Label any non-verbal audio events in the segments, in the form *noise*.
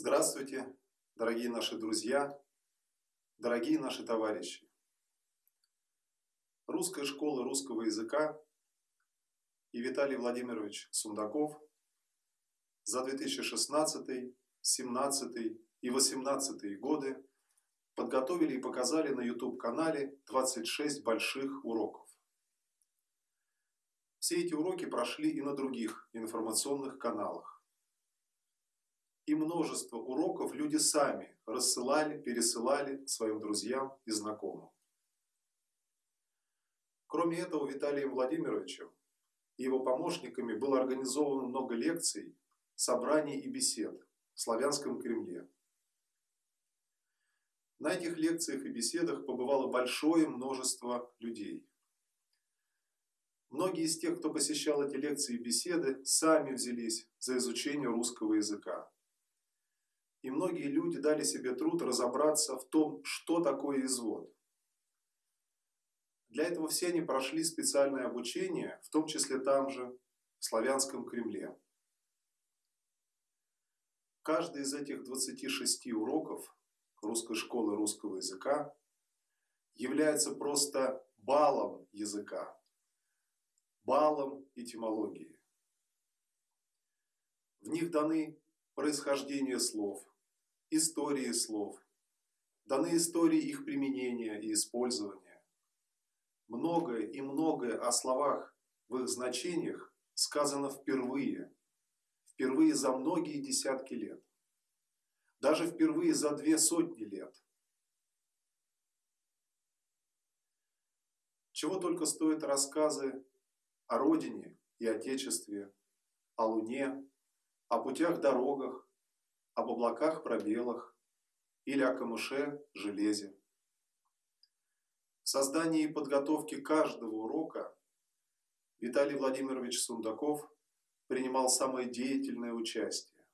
Здравствуйте, дорогие наши друзья, дорогие наши товарищи. Русская школа русского языка и Виталий Владимирович Сундаков за 2016, 2017 и 2018 годы подготовили и показали на YouTube-канале 26 больших уроков. Все эти уроки прошли и на других информационных каналах и множество уроков люди сами рассылали, пересылали своим друзьям и знакомым. Кроме этого, Виталием Владимировичем и его помощниками было организовано много лекций, собраний и бесед в Славянском Кремле. На этих лекциях и беседах побывало большое множество людей. Многие из тех, кто посещал эти лекции и беседы, сами взялись за изучение русского языка. И многие люди дали себе труд разобраться в том, что такое извод. Для этого все они прошли специальное обучение, в том числе там же, в Славянском Кремле. Каждый из этих 26 уроков русской школы русского языка является просто балом языка, балом этимологии. В них даны происхождение слов, истории слов, даны истории их применения и использования. Многое и многое о словах в их значениях сказано впервые, впервые за многие десятки лет, даже впервые за две сотни лет. Чего только стоят рассказы о родине и отечестве, о Луне, о путях-дорогах, об облаках-пробелах или о камыше-железе. В создании и подготовке каждого урока Виталий Владимирович Сундаков принимал самое деятельное участие.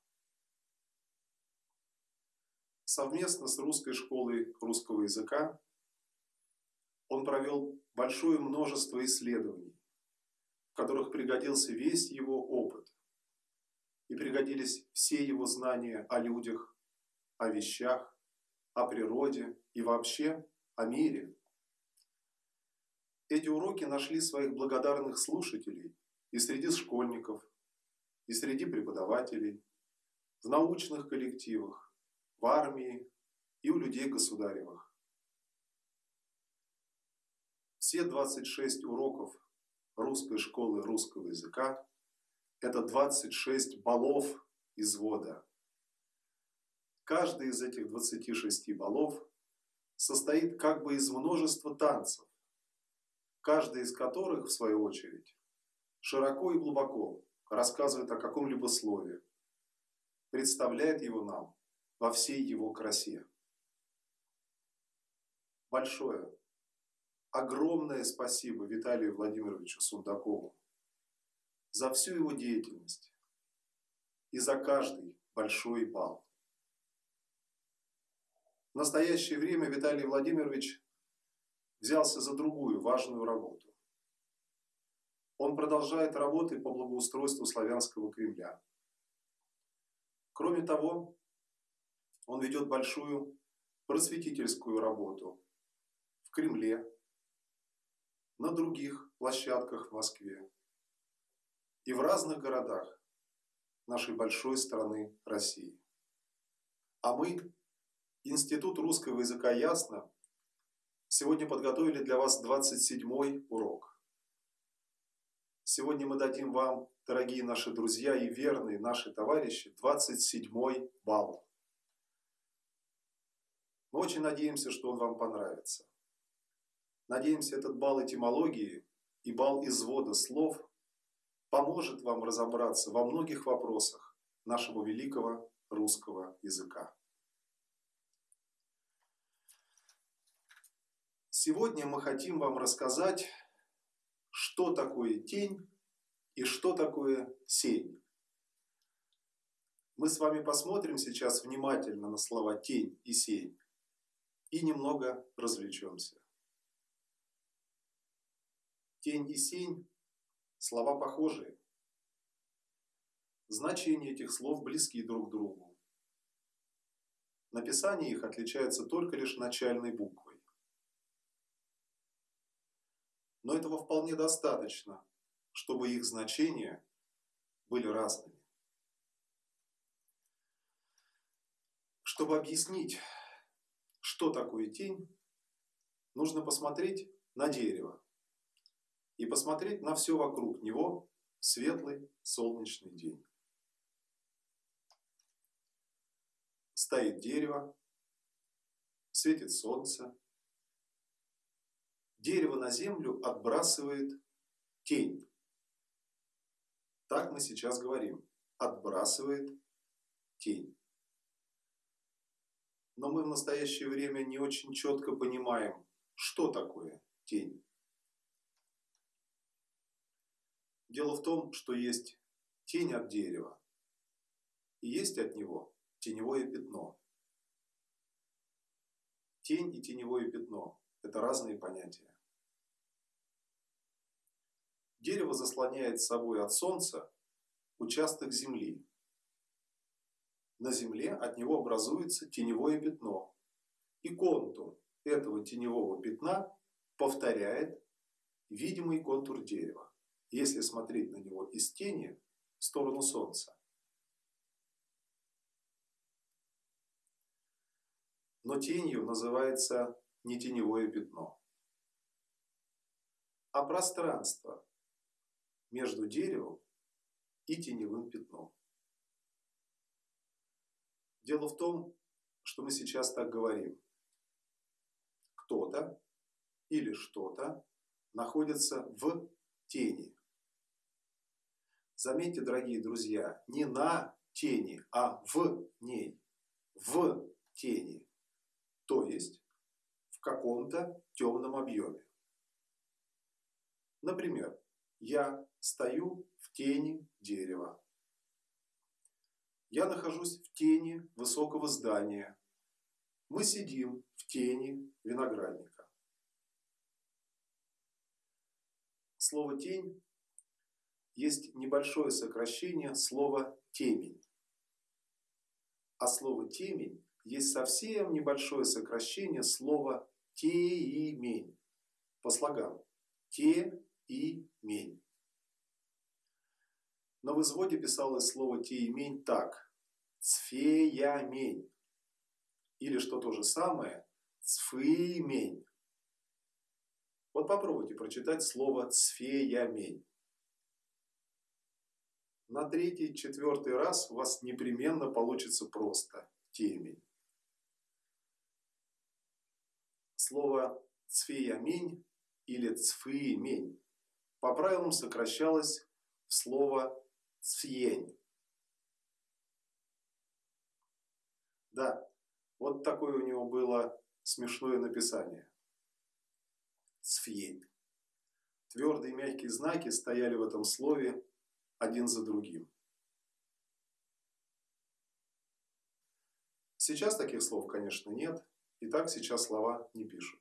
Совместно с Русской школой русского языка он провел большое множество исследований, в которых пригодился весь его опыт и пригодились все его знания о людях, о вещах, о природе и вообще о мире. Эти уроки нашли своих благодарных слушателей и среди школьников, и среди преподавателей, в научных коллективах, в армии и у людей государевых. Все 26 уроков русской школы русского языка это 26 баллов извода. Каждый из этих 26 баллов состоит как бы из множества танцев, каждый из которых, в свою очередь, широко и глубоко рассказывает о каком-либо слове, представляет его нам во всей его красе. Большое, огромное спасибо Виталию Владимировичу Сундакову за всю его деятельность и за каждый большой бал. В настоящее время Виталий Владимирович взялся за другую важную работу. Он продолжает работы по благоустройству славянского Кремля. Кроме того, он ведет большую просветительскую работу в Кремле, на других площадках в Москве, и в разных городах нашей большой страны России. А мы, Институт русского языка Ясно, сегодня подготовили для вас 27-й урок. Сегодня мы дадим вам, дорогие наши друзья и верные наши товарищи, 27-й балл. Мы очень надеемся, что он вам понравится. Надеемся, этот балл этимологии и балл извода слов – поможет вам разобраться во многих вопросах нашего великого русского языка. Сегодня мы хотим вам рассказать, что такое тень и что такое сень. Мы с вами посмотрим сейчас внимательно на слова тень и сень и немного развлечемся. Тень и сень Слова похожие. Значения этих слов близки друг другу. Написание их отличается только лишь начальной буквой. Но этого вполне достаточно, чтобы их значения были разными. Чтобы объяснить, что такое тень, нужно посмотреть на дерево и посмотреть на все вокруг него светлый солнечный день. Стоит дерево, светит солнце. Дерево на землю отбрасывает тень. Так мы сейчас говорим. Отбрасывает тень. Но мы в настоящее время не очень четко понимаем, что такое тень. Дело в том, что есть тень от дерева, и есть от него теневое пятно. Тень и теневое пятно – это разные понятия. Дерево заслоняет собой от солнца участок земли. На земле от него образуется теневое пятно. И контур этого теневого пятна повторяет видимый контур дерева, если смотреть на него из тени в сторону солнца. Но тенью называется не теневое пятно, а пространство между деревом и теневым пятном. Дело в том, что мы сейчас так говорим. Кто-то или что-то находится в тени. Заметьте, дорогие друзья, не на тени, а в ней. В тени. То есть в каком-то темном объеме. Например, я стою в тени дерева. Я нахожусь в тени высокого здания. Мы сидим в тени виноградника. Слово «тень» есть небольшое сокращение слова «темень». А слово «темень» есть совсем небольшое сокращение слова «теимень» по слогам «те» и «мень». В изводе писалось слово «теимень» так «цфеямень» или, что то же самое, «цфыимень». Вот попробуйте прочитать слово «цфеямень». На третий, четвертый раз у вас непременно получится просто темень. Слово «цфеямень» или «цфыемень» по правилам сокращалось в слово «цфьень». Да, вот такое у него было смешное написание. Цфьень. Твердые мягкие знаки стояли в этом слове один за другим. Сейчас таких слов, конечно, нет, и так сейчас слова не пишут.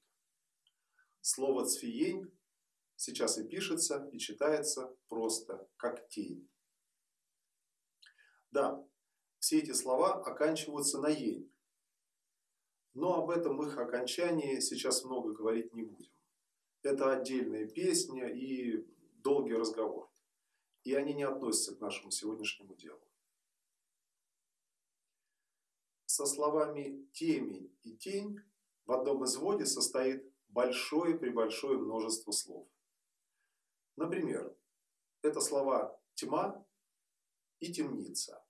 Слово «цфиень» сейчас и пишется, и читается просто, как тень. Да, все эти слова оканчиваются на «ень», но об этом их окончании сейчас много говорить не будем. Это отдельная песня и долгий разговор. И они не относятся к нашему сегодняшнему делу. Со словами «темень» и «тень» в одном изводе состоит большое-пребольшое множество слов. Например, это слова «тьма» и «темница».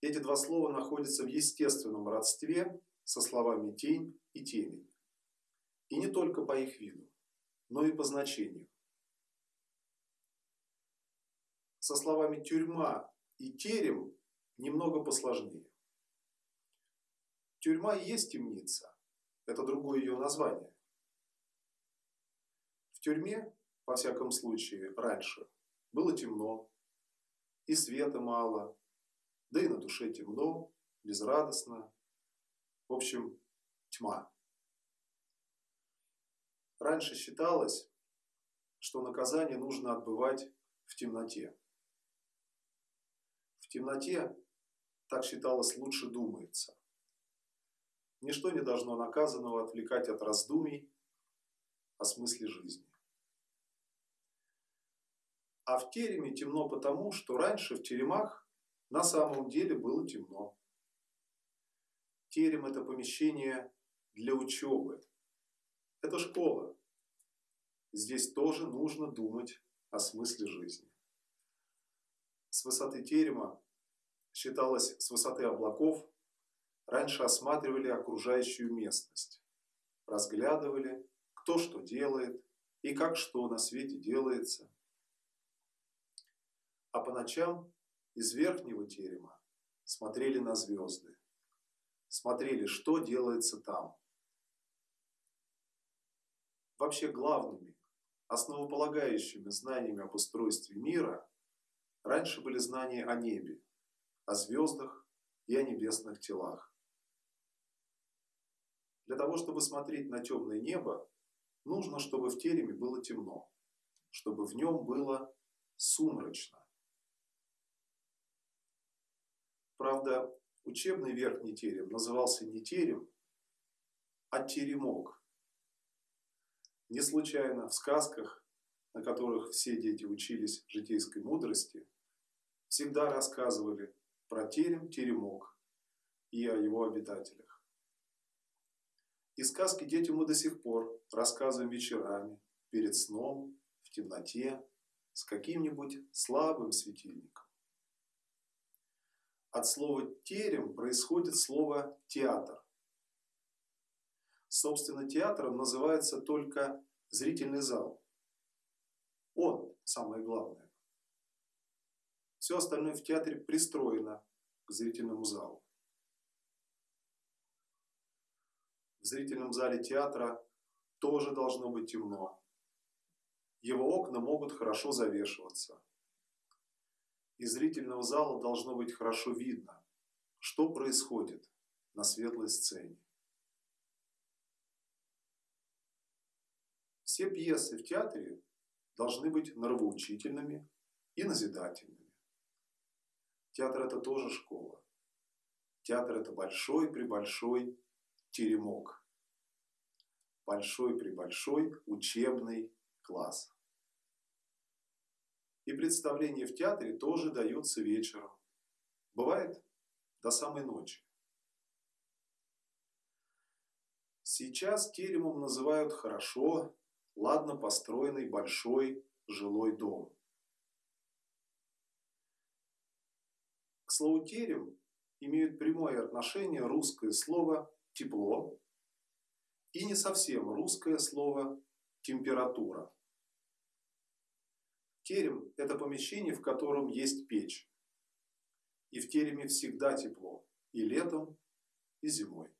Эти два слова находятся в естественном родстве со словами «тень» и «темень». И не только по их виду, но и по значению. Со словами «тюрьма» и «терем» немного посложнее. Тюрьма и есть темница. Это другое ее название. В тюрьме, во всяком случае, раньше было темно, и света мало, да и на душе темно, безрадостно. В общем, тьма. Раньше считалось, что наказание нужно отбывать в темноте. Темноте так считалось, лучше думается. Ничто не должно наказанного отвлекать от раздумий о смысле жизни. А в тереме темно потому, что раньше в теремах на самом деле было темно. Терем – это помещение для учебы. Это школа. Здесь тоже нужно думать о смысле жизни. С высоты терема, считалось с высоты облаков, раньше осматривали окружающую местность, разглядывали, кто что делает и как что на свете делается. А по ночам из верхнего терема смотрели на звезды, смотрели, что делается там. Вообще главными, основополагающими знаниями об устройстве мира раньше были знания о небе, о звездах и о небесных телах. Для того, чтобы смотреть на темное небо, нужно, чтобы в тереме было темно, чтобы в нем было сумрачно. Правда, учебный верхний терем назывался не терем, а теремок. Не случайно в сказках, на которых все дети учились житейской мудрости, всегда рассказывали про терем, теремок и о его обитателях. И сказки детям мы до сих пор рассказываем вечерами, перед сном, в темноте, с каким-нибудь слабым светильником. От слова «терем» происходит слово «театр». Собственно, театром называется только зрительный зал. Он самое главное. Все остальное в театре пристроено к зрительному залу. В зрительном зале театра тоже должно быть темно. Его окна могут хорошо завешиваться. Из зрительного зала должно быть хорошо видно, что происходит на светлой сцене. Все пьесы в театре должны быть нравоучительными и назидательными. Театр – это тоже школа. Театр – это большой-пребольшой теремок. Большой-пребольшой учебный класс. И представления в театре тоже даются вечером. Бывает до самой ночи. Сейчас теремом называют хорошо, ладно построенный большой жилой дом. Слову терем имеют прямое отношение русское слово «тепло» и не совсем русское слово «температура». Терем – это помещение, в котором есть печь. И в тереме всегда тепло. И летом, и зимой.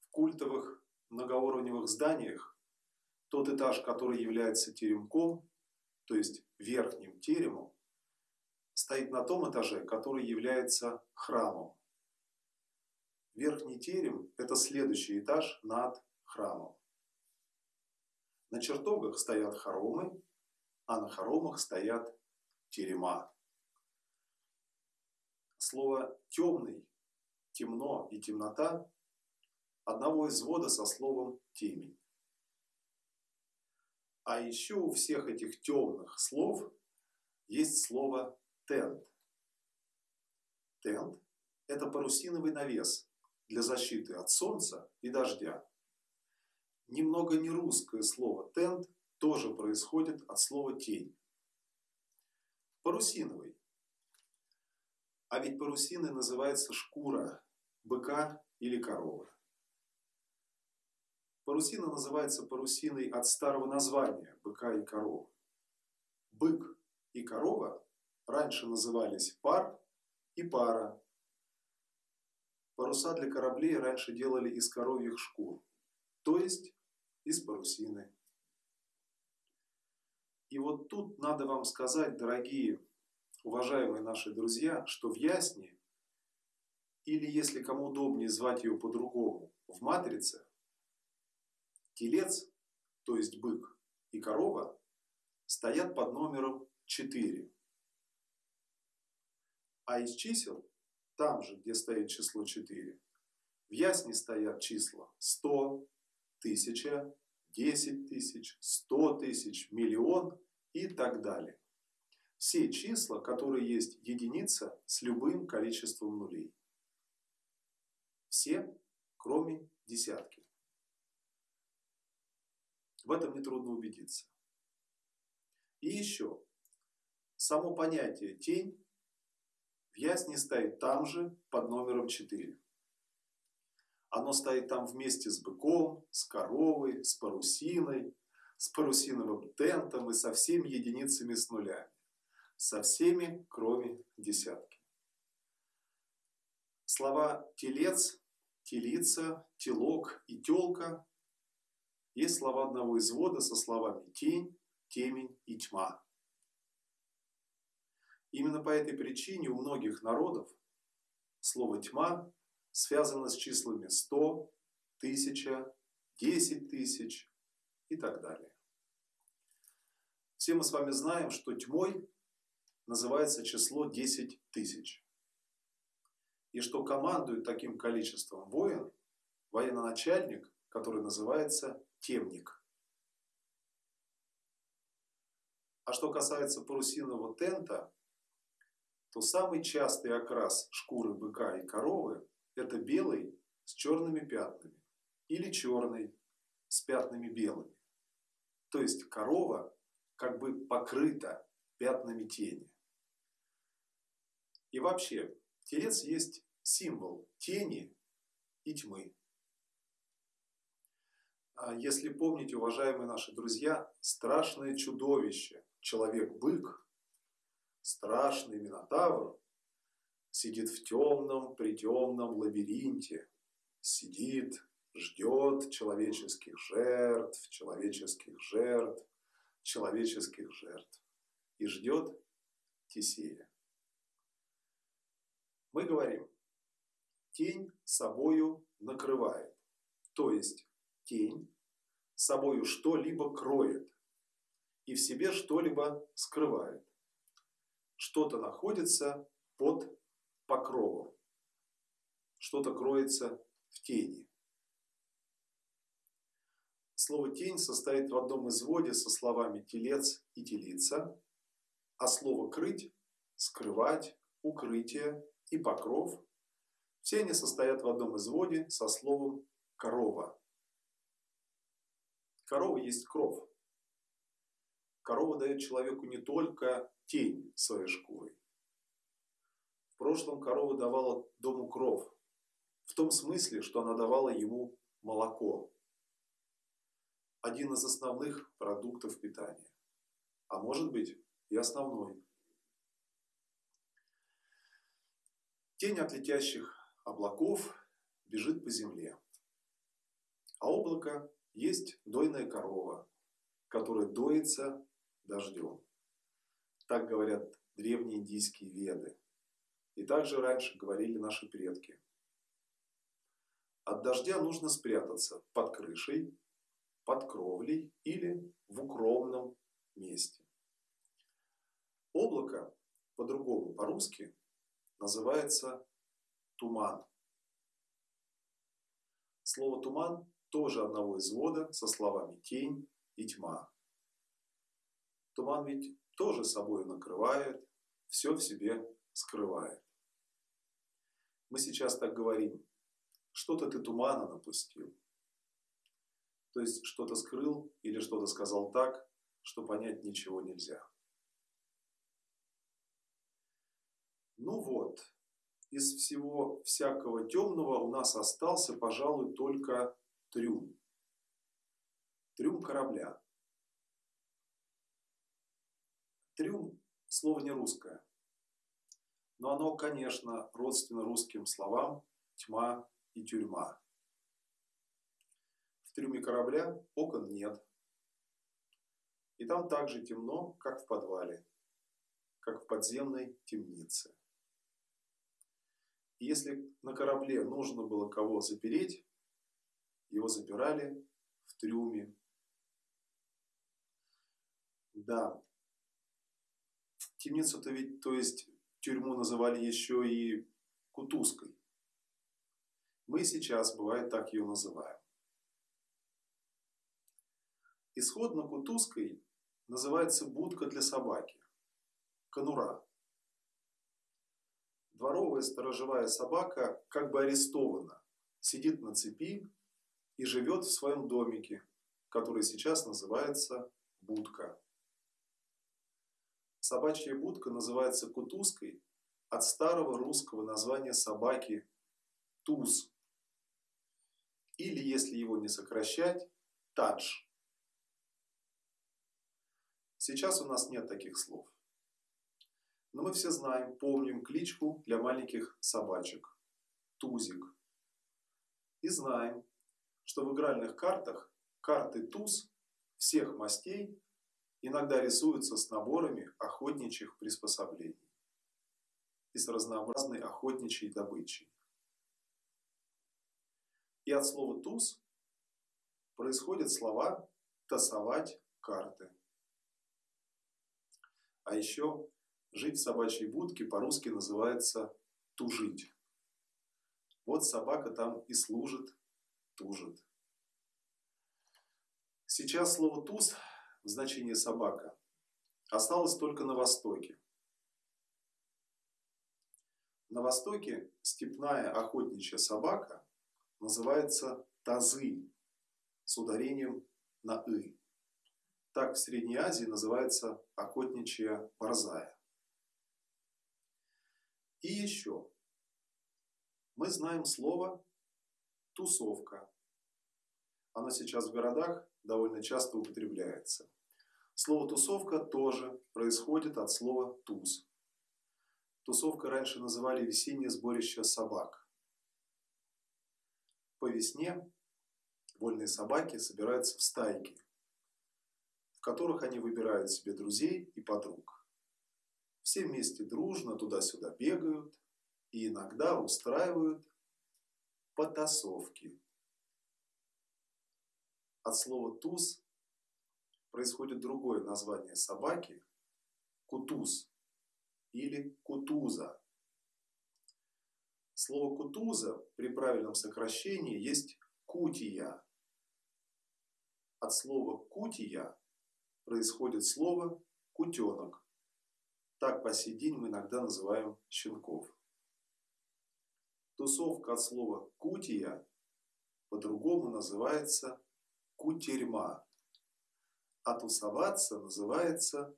В культовых многоуровневых зданиях тот этаж, который является теремком, то есть верхним теремом, стоит на том этаже, который является храмом. Верхний терем – это следующий этаж над храмом. На чертогах стоят хоромы, а на хоромах стоят терема. Слово «темный», «темно» и «темнота» одного извода со словом «темень». А еще у всех этих темных слов есть слово «тент». Тент – это парусиновый навес для защиты от солнца и дождя. Немного не русское слово «тент» тоже происходит от слова «тень». Парусиновый. А ведь парусиной называется шкура быка или коровы. Парусина называется парусиной от старого названия быка и коровы. Бык и корова раньше назывались пар и пара. Паруса для кораблей раньше делали из коровьих шкур, то есть из парусины. И вот тут надо вам сказать, дорогие, уважаемые наши друзья, что в Ясне, или если кому удобнее звать ее по-другому, в Матрице, телец, то есть бык, и корова стоят под номером 4. А из чисел, там же, где стоит число 4, в ясне стоят числа 100, 1000, 10 тысяч, 100 тысяч, миллион и так далее. Все числа, которые есть единица с любым количеством нулей. Все, кроме десятки. В этом нетрудно убедиться. И еще, само понятие тень в ясне стоит там же под номером 4. Оно стоит там вместе с быком, с коровой, с парусиной, с парусиновым тентом и со всеми единицами с нулями. Со всеми, кроме десятки. Слова «телец», «телица», «телок» и «телка» есть слова одного извода со словами «тень», «темень» и «тьма». Именно по этой причине у многих народов слово «тьма» связано с числами 100, 1000, 10 тысяч и так далее. Все мы с вами знаем, что тьмой называется число 10 тысяч. И что командует таким количеством воин военачальник, который называется темник. А что касается парусинового тента, то самый частый окрас шкуры быка и коровы – это белый с черными пятнами или черный с пятнами белыми. То есть корова как бы покрыта пятнами тени. И вообще, телец есть символ тени и тьмы. А если помните, уважаемые наши друзья, страшное чудовище, человек-бык, страшный Минотавр, сидит в темном, притемном лабиринте, сидит, ждет человеческих жертв, человеческих жертв, человеческих жертв и ждет Тесея. Мы говорим, тень собою накрывает, то есть тень собою что-либо кроет и в себе что-либо скрывает. Что-то находится под покровом, что-то кроется в тени. Слово «тень» состоит в одном изводе со словами «телец» и «телица», а слово «крыть» – «скрывать», «укрытие» и «покров» – все они состоят в одном изводе со словом «корова». Корова есть кров. Корова дает человеку не только тень своей шкурой. В прошлом корова давала дому кров. В том смысле, что она давала ему молоко. Один из основных продуктов питания. А может быть и основной. Тень от летящих облаков бежит по земле. А облако есть дойная корова, которая доится дождем. Так говорят древние индийские веды. И также раньше говорили наши предки. От дождя нужно спрятаться под крышей, под кровлей или в укромном месте. Облако, по-другому, по-русски, называется туман. Слово «туман» тоже одного извода со словами «тень» и «тьма». Туман ведь тоже собой накрывает, все в себе скрывает. Мы сейчас так говорим, что-то ты тумана напустил. То есть что-то скрыл или что-то сказал так, что понять ничего нельзя. Ну вот, из всего всякого темного у нас остался, пожалуй, только трюм. Трюм корабля. Трюм – слово не русское. Но оно, конечно, родственно русским словам тьма и тюрьма. В трюме корабля окон нет. И там так же темно, как в подвале, как в подземной темнице. И если на корабле нужно было кого запереть, его запирали в трюме. Да, темницу-то ведь, то есть тюрьму называли еще и кутузкой. Мы сейчас, бывает, так ее называем. Исходно кутузкой называется будка для собаки, конура. Дворовая сторожевая собака как бы арестована, сидит на цепи и живет в своем домике, который сейчас называется будка. Собачья будка называется кутузкой от старого русского названия собаки туз. Или, если его не сокращать, тадж. Сейчас у нас нет таких слов. Но мы все знаем, помним кличку для маленьких собачек – Тузик. И знаем, что в игральных картах карты туз всех мастей иногда рисуются с наборами охотничьих приспособлений и с разнообразной охотничьей добычей. И от слова «туз» происходят слова «тасовать карты». А еще жить в собачьей будке по-русски называется «тужить». Вот собака там и служит, тужит. Сейчас слово «туз» в значении «собака» осталось только на Востоке. На Востоке степная охотничья собака называется тазы с ударением на «ы». Так в Средней Азии называется охотничья борзая. И еще. Мы знаем слово «тусовка». Оно сейчас в городах довольно часто употребляется. Слово «тусовка» тоже происходит от слова «туз». Тусовка раньше называли весеннее сборище собак. По весне вольные собаки собираются в стайки, в которых они выбирают себе друзей и подруг. Все вместе дружно туда-сюда бегают и иногда устраивают потасовки. От слова «туз» происходит другое название собаки – кутуз или кутуза. Слово кутуза при правильном сокращении есть кутия. От слова кутия происходит слово кутенок. Так по сей день мы иногда называем щенков. Тусовка от слова кутия по-другому называется кутерьма. А тусоваться называется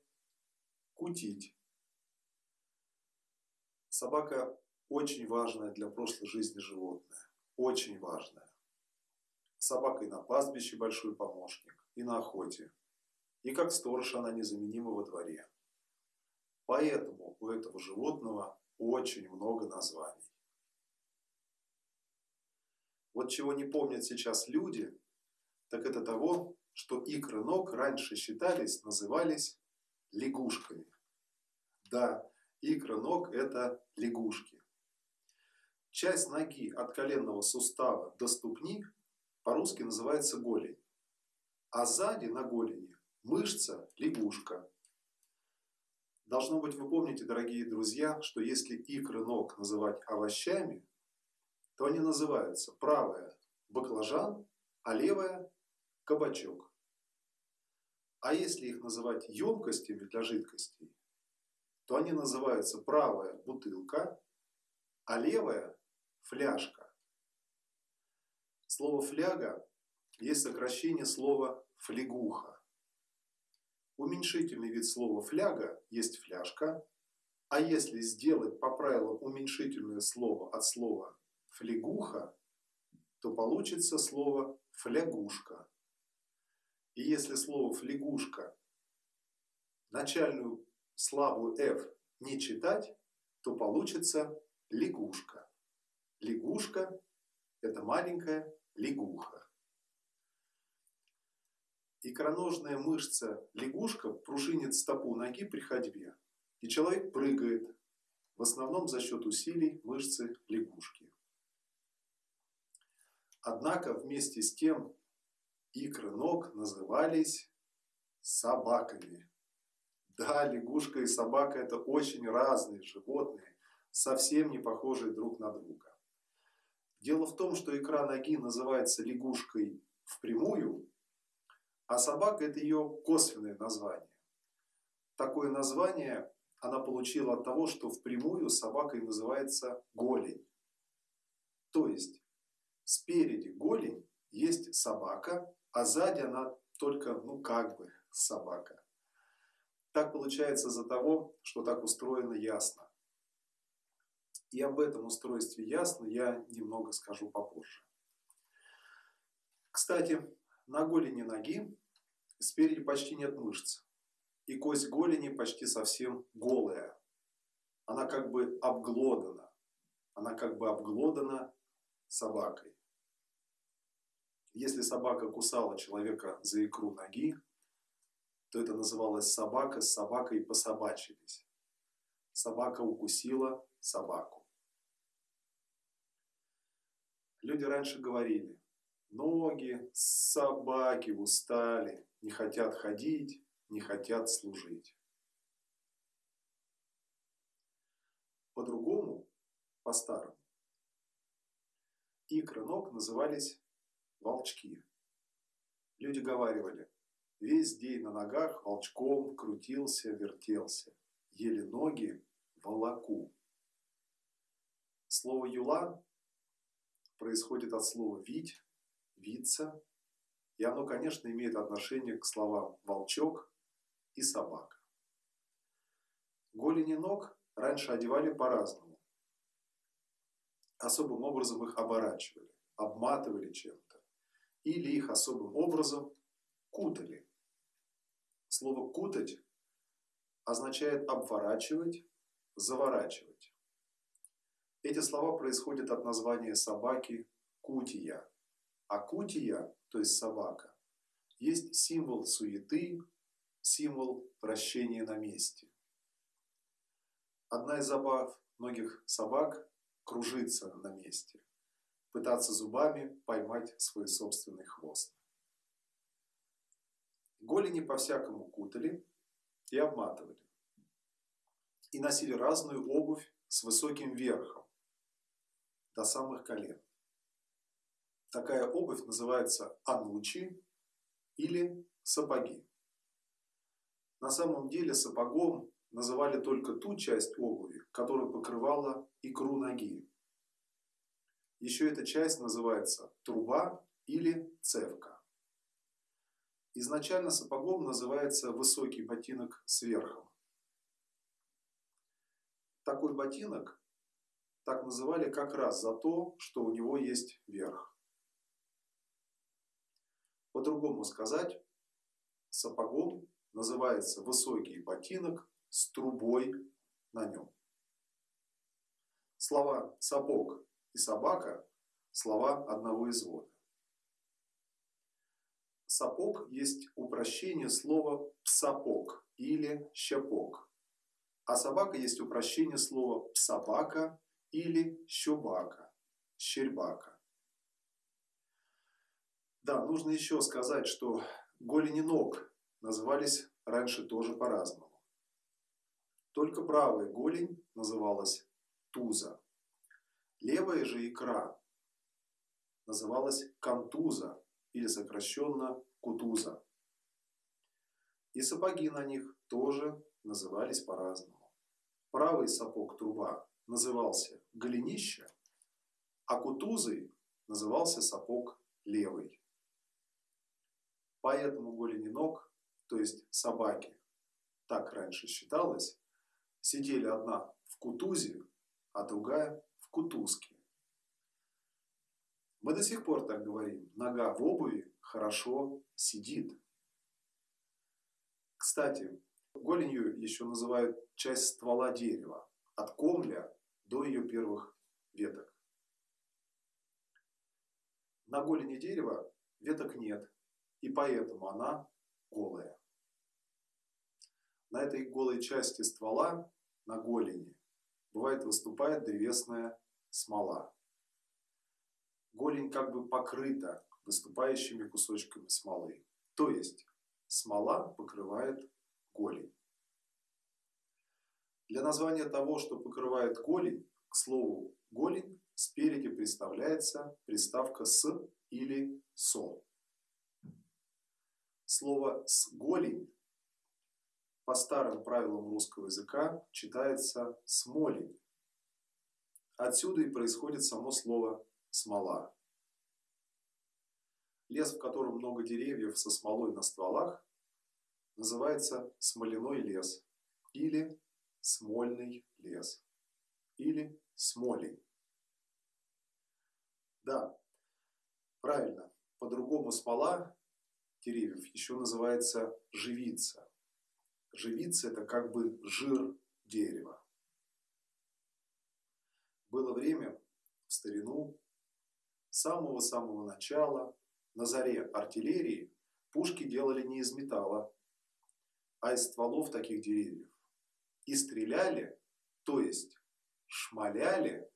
кутить. Собака очень важная для прошлой жизни животное. Очень важная. Собака и на пастбище большой помощник, и на охоте. И как сторож она незаменима во дворе. Поэтому у этого животного очень много названий. Вот чего не помнят сейчас люди, так это того, что икры ног раньше считались, назывались лягушками. Да, икры ног – это лягушки. Часть ноги от коленного сустава до ступни по-русски называется голень. А сзади на голени мышца – лягушка. Должно быть, вы помните, дорогие друзья, что если икры ног называть овощами, то они называются правая – баклажан, а левая – кабачок. А если их называть емкостями для жидкостей, то они называются правая бутылка, а левая фляжка. Слово фляга есть сокращение слова флегуха. Уменьшительный вид слова фляга есть фляжка, а если сделать по правилам уменьшительное слово от слова флегуха, то получится слово флягушка. И если слово флягушка начальную слабую F не читать, то получится лягушка. Лягушка – это маленькая лягуха. Икроножная мышца лягушка пружинит стопу ноги при ходьбе, и человек прыгает, в основном за счет усилий мышцы лягушки. Однако вместе с тем икры ног назывались собаками. Да, лягушка и собака – это очень разные животные, совсем не похожие друг на друга. Дело в том, что икра ноги называется лягушкой впрямую, а собака – это ее косвенное название. Такое название она получила от того, что впрямую собакой называется голень. То есть спереди голень есть собака, а сзади она только, ну как бы, собака. Так получается из-за того, что так устроено ясно. И об этом устройстве ясно я немного скажу попозже. Кстати, на голени ноги спереди почти нет мышц. И кость голени почти совсем голая. Она как бы обглодана. Она как бы обглодана собакой. Если собака кусала человека за икру ноги, то это называлось собака с собакой пособачились. Собака укусила собаку. Люди раньше говорили, ноги собаки устали, не хотят ходить, не хотят служить. По-другому, по-старому, икры ног назывались волчки. Люди говаривали, весь день на ногах волчком крутился, вертелся, еле ноги волоку. Слово «юла» происходит от слова «вить», «виться», и оно, конечно, имеет отношение к словам «волчок» и «собака». Голени ног раньше одевали по-разному. Особым образом их оборачивали, обматывали чем-то. Или их особым образом кутали. Слово «кутать» означает обворачивать, заворачивать. Эти слова происходят от названия собаки кутия. А кутия, то есть собака, есть символ суеты, символ вращения на месте. Одна из забав многих собак – кружиться на месте, пытаться зубами поймать свой собственный хвост. Голени по-всякому кутали и обматывали. И носили разную обувь с высоким верхом, до самых колен. Такая обувь называется анучи или сапоги. На самом деле сапогом называли только ту часть обуви, которая покрывала икру ноги. Еще эта часть называется труба или цевка. Изначально сапогом называется высокий ботинок с верхом. Такой ботинок так называли как раз за то, что у него есть верх. По-другому сказать, сапогом называется высокий ботинок с трубой на нем. Слова «сапог» и «собака» – слова одного извода. Сапог есть упрощение слова псапог или щепок. А собака есть упрощение слова псобака или щубака, щербака. Да, нужно еще сказать, что голени ног назывались раньше тоже по-разному. Только правая голень называлась туза. Левая же икра называлась контуза или сокращенно кутуза. И сапоги на них тоже назывались по-разному. Правый сапог труба назывался голенище, а кутузой назывался сапог левый. Поэтому голени ног, то есть собаки, так раньше считалось, сидели одна в кутузе, а другая в кутузке. Мы до сих пор так говорим. Нога в обуви хорошо сидит. Кстати, голенью еще называют часть ствола дерева, от комля до ее первых веток. На голени дерева веток нет, и поэтому она голая. На этой голой части ствола, на голени, бывает выступает древесная смола. Голень как бы покрыта выступающими кусочками смолы. То есть смола покрывает голень. Для названия того, что покрывает голень, к слову голень, спереди представляется приставка «с» или «со». Слово «с голень» по старым правилам русского языка читается «смолень». Отсюда и происходит само слово «смола». Лес, в котором много деревьев со смолой на стволах, называется смоляной лес или смольный лес или смолень. Да, правильно. По-другому смола деревьев еще называется живица. Живица – это как бы жир дерева. Было время в старину, с самого-самого начала, на заре артиллерии, пушки делали не из металла, а из стволов таких деревьев. И стреляли, то есть шмаляли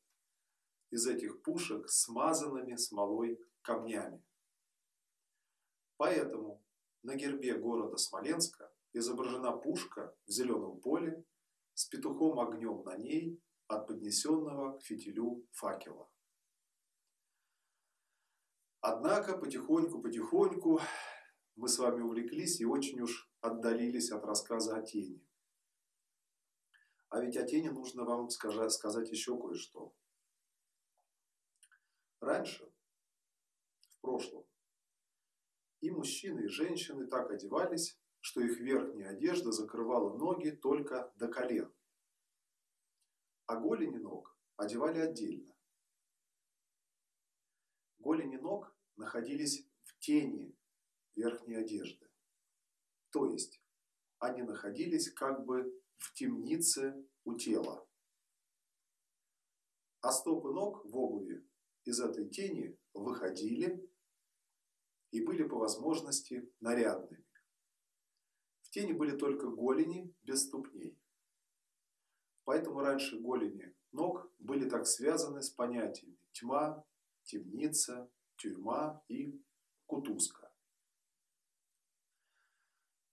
из этих пушек смазанными смолой камнями. Поэтому на гербе города Смоленска изображена пушка в зеленом поле с петухом огнем на ней от поднесенного к фитилю факела. Однако потихоньку-потихоньку мы с вами увлеклись и очень уж отдалились от рассказа о тени. А ведь о тени нужно вам сказать еще кое-что. Раньше, в прошлом, и мужчины, и женщины так одевались, что их верхняя одежда закрывала ноги только до колен. А голени ног одевали отдельно. Голени ног находились в тени верхней одежды. То есть они находились как бы в темнице у тела. А стопы ног в обуви из этой тени выходили и были по возможности нарядными. В тени были только голени без ступней. Поэтому раньше голени ног были так связаны с понятиями тьма, темница, тюрьма и кутузка.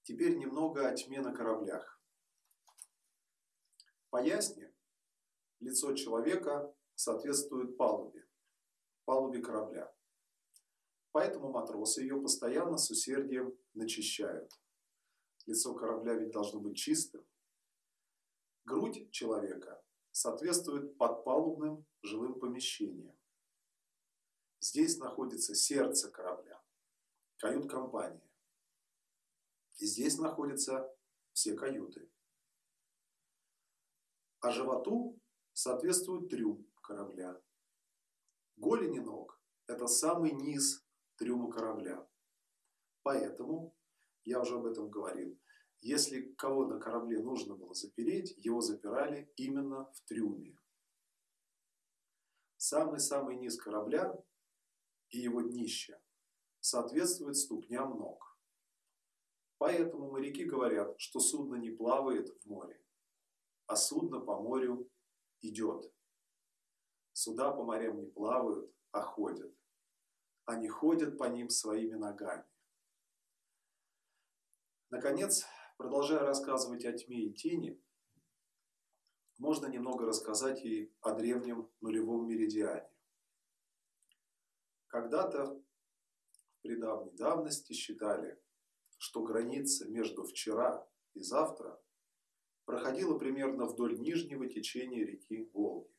Теперь немного о тьме на кораблях. По ясне лицо человека соответствует палубе, палубе корабля. Поэтому матросы ее постоянно с усердием начищают. Лицо корабля ведь должно быть чистым. Грудь человека соответствует подпалубным жилым помещениям. Здесь находится сердце корабля, кают-компания. И здесь находятся все каюты. А животу соответствует трюм корабля. Голени ног – это самый низ трюма корабля. Поэтому, я уже об этом говорил, если кого на корабле нужно было запереть, его запирали именно в трюме. Самый-самый низ корабля и его днище соответствует ступням ног. Поэтому моряки говорят, что судно не плавает в море, а судно по морю идет. Суда по морям не плавают, а ходят они ходят по ним своими ногами. Наконец, продолжая рассказывать о тьме и тени, можно немного рассказать и о древнем нулевом меридиане. Когда-то в недавней давности считали, что граница между вчера и завтра проходила примерно вдоль нижнего течения реки Волги.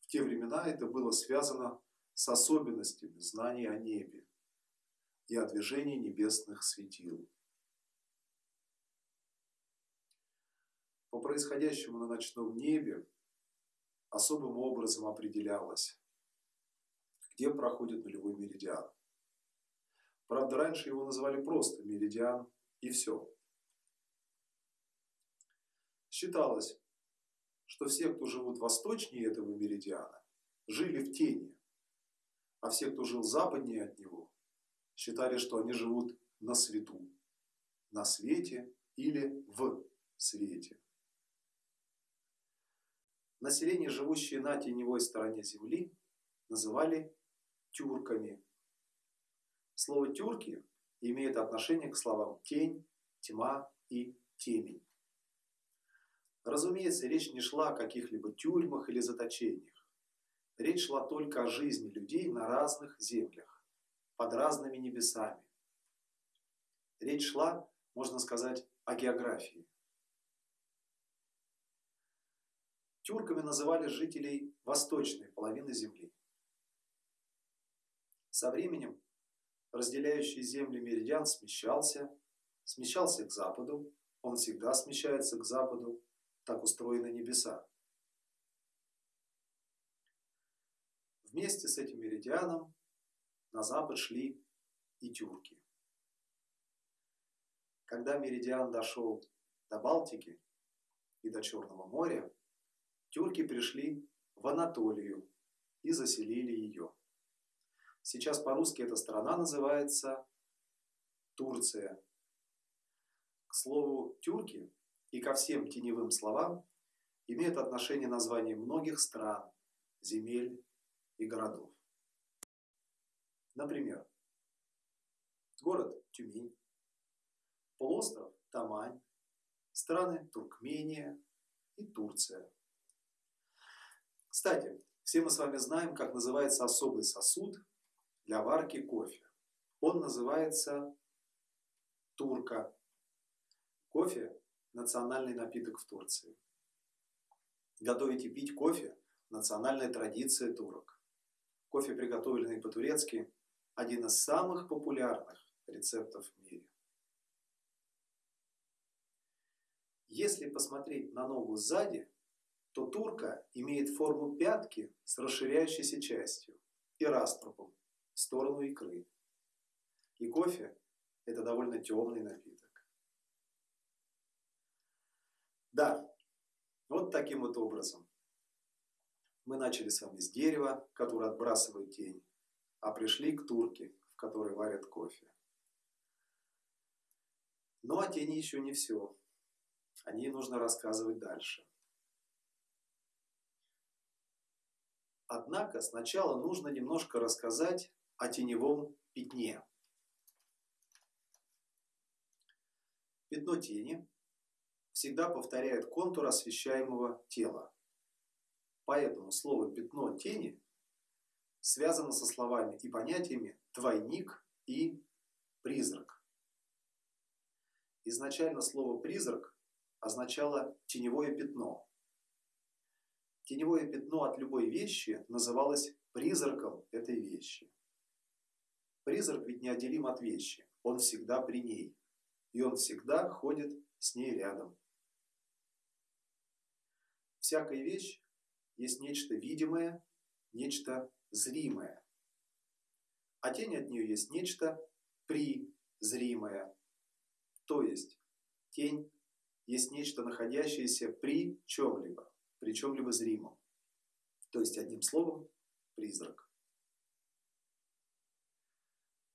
В те времена это было связано с особенностями знаний о небе и о движении небесных светил. По происходящему на ночном небе особым образом определялось, где проходит нулевой меридиан. Правда, раньше его называли просто меридиан и все. Считалось, что все, кто живут восточнее этого меридиана, жили в тени, а все, кто жил западнее от него, считали, что они живут на свету, на свете или в свете. Население, живущее на теневой стороне Земли, называли тюрками. Слово «тюрки» имеет отношение к словам «тень», «тьма» и «темень». Разумеется, речь не шла о каких-либо тюрьмах или заточениях. Речь шла только о жизни людей на разных землях, под разными небесами. Речь шла, можно сказать, о географии. Тюрками называли жителей восточной половины Земли. Со временем разделяющий земли меридиан смещался, смещался к западу, он всегда смещается к западу, так устроены небеса. Вместе с этим меридианом на запад шли и тюрки. Когда меридиан дошел до Балтики и до Черного моря, тюрки пришли в Анатолию и заселили ее. Сейчас по-русски эта страна называется Турция. К слову, тюрки и ко всем теневым словам имеют отношение названия многих стран, земель и городов. Например, город Тюмень, полуостров Тамань, страны Туркмения и Турция. Кстати, все мы с вами знаем, как называется особый сосуд для варки кофе. Он называется турка. Кофе – национальный напиток в Турции. Готовить и пить кофе – национальная традиция турок. Кофе, приготовленный по-турецки, один из самых популярных рецептов в мире. Если посмотреть на ногу сзади, то турка имеет форму пятки с расширяющейся частью и раструбом в сторону икры. И кофе – это довольно темный напиток. Да, вот таким вот образом. Мы начали с вами с дерева, которое отбрасывает тень, а пришли к турке, в которой варят кофе. Но о тени еще не все. О ней нужно рассказывать дальше. Однако сначала нужно немножко рассказать о теневом пятне. Пятно тени всегда повторяет контур освещаемого тела. Поэтому слово «пятно тени» связано со словами и понятиями «двойник» и «призрак». Изначально слово «призрак» означало «теневое пятно». Теневое пятно от любой вещи называлось призраком этой вещи. Призрак ведь неотделим от вещи, он всегда при ней, и он всегда ходит с ней рядом. Всякая вещь есть нечто видимое, нечто зримое. А тень от нее есть нечто призримое. То есть тень есть нечто, находящееся при чем-либо, при чем-либо зримом. То есть, одним словом, призрак.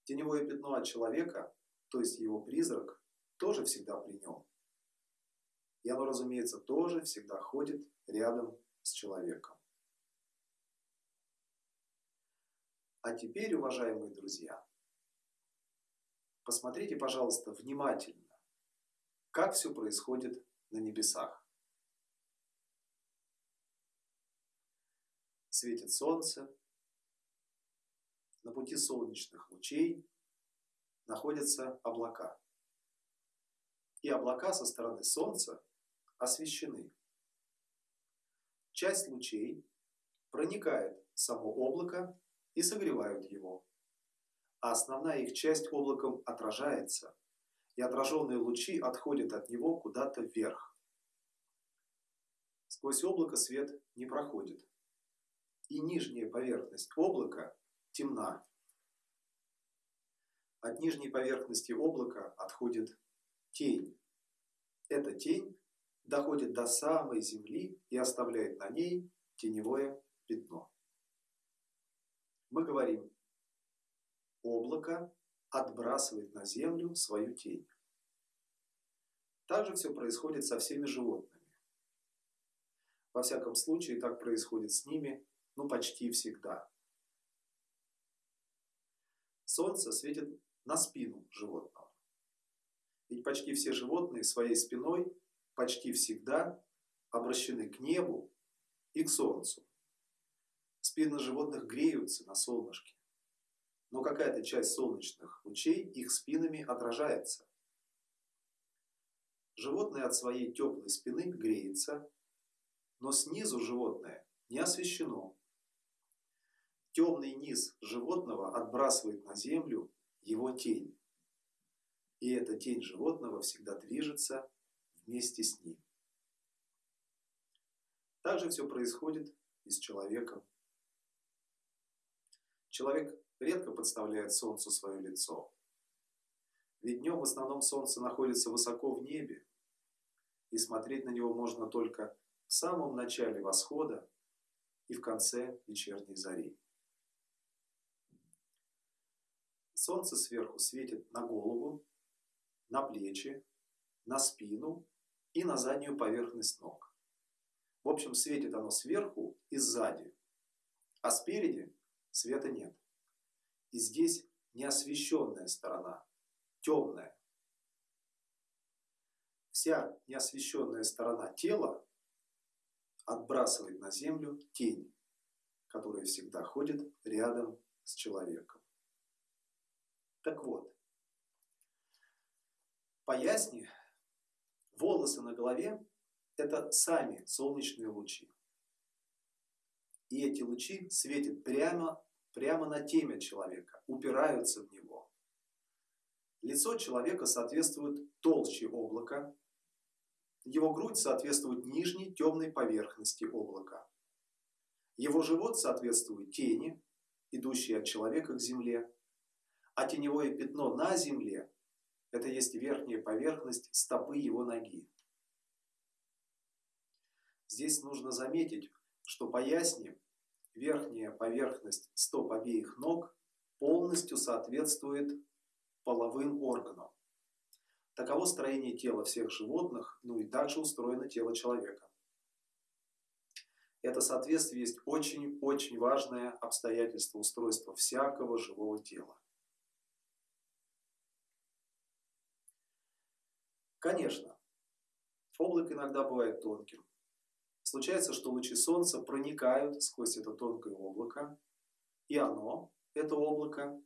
Теневое пятно от человека, то есть его призрак, тоже всегда при нем. И оно, разумеется, тоже всегда ходит рядом с человеком. А теперь, уважаемые друзья, посмотрите, пожалуйста, внимательно, как все происходит на небесах. Светит солнце, на пути солнечных лучей находятся облака. И облака со стороны Солнца освещены. Часть лучей проникает в само облако и согревают его. А основная их часть облаком отражается, и отраженные лучи отходят от него куда-то вверх. Сквозь облако свет не проходит. И нижняя поверхность облака темна. От нижней поверхности облака отходит тень. Эта тень доходит до самой земли и оставляет на ней теневое пятно. Мы говорим, облако отбрасывает на землю свою тень. Так же все происходит со всеми животными. Во всяком случае, так происходит с ними, ну, почти всегда. Солнце светит на спину животного. Ведь почти все животные своей спиной почти всегда обращены к небу и к солнцу. Спины животных греются на солнышке, но какая-то часть солнечных лучей их спинами отражается. Животное от своей теплой спины греется, но снизу животное не освещено. Темный низ животного отбрасывает на землю его тень. И эта тень животного всегда движется вместе с ним. Также все происходит и с человеком. Человек редко подставляет солнцу свое лицо. Ведь днем в основном солнце находится высоко в небе, и смотреть на него можно только в самом начале восхода и в конце вечерней зари. Солнце сверху светит на голову, на плечи, на спину и на заднюю поверхность ног. В общем, светит оно сверху и сзади, а спереди света нет. И здесь неосвещенная сторона, темная. Вся неосвещенная сторона тела отбрасывает на землю тень, которая всегда ходит рядом с человеком. Так вот, поясни, волосы на голове – это сами солнечные лучи. И эти лучи светят прямо, прямо на темя человека, упираются в него. Лицо человека соответствует толще облака, его грудь соответствует нижней темной поверхности облака. Его живот соответствует тени, идущей от человека к земле. А теневое пятно на земле – это есть верхняя поверхность стопы его ноги. Здесь нужно заметить, что по ясне верхняя поверхность стоп обеих ног полностью соответствует половым органам. Таково строение тела всех животных, ну и также устроено тело человека. Это соответствие есть очень-очень важное обстоятельство устройства всякого живого тела. Конечно, облако иногда бывает тонким. Случается, что лучи солнца проникают сквозь это тонкое облако, и оно, это облако,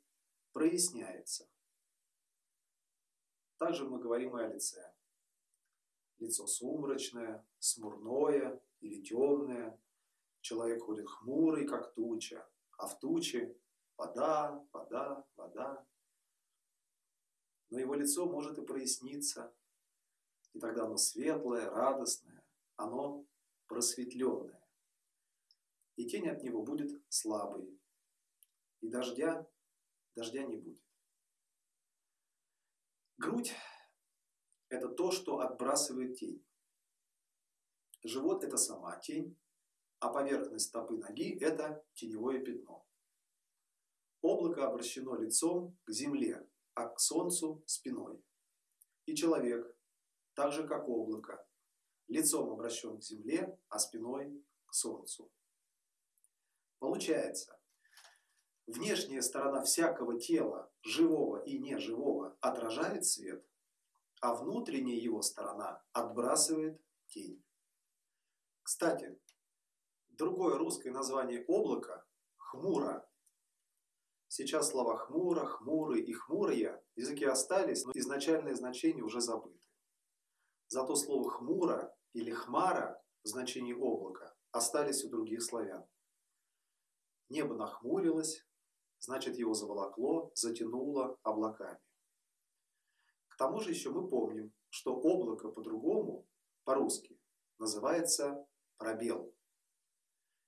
проясняется. Также мы говорим и о лице. Лицо сумрачное, смурное или темное. Человек ходит хмурый, как туча, а в туче вода, вода, вода. Но его лицо может и проясниться, и тогда оно светлое, радостное, оно просветленное. И тень от него будет слабой, и дождя, дождя не будет. Грудь – это то, что отбрасывает тень. Живот – это сама тень, а поверхность стопы ноги – это теневое пятно. Облако обращено лицом к земле, а к солнцу – спиной. И человек, так же как облако, лицом обращен к земле, а спиной к солнцу. Получается, внешняя сторона всякого тела, живого и неживого, отражает свет, а внутренняя его сторона отбрасывает тень. Кстати, другое русское название облака – хмуро. Сейчас слова хмуро, хмурый и хмурые в языке остались, но изначальное значение уже забыты. Зато слово хмуро или хмара в значении облака остались у других славян. Небо нахмурилось, значит его заволокло, затянуло облаками. К тому же еще мы помним, что облако по-другому, по-русски, называется пробел.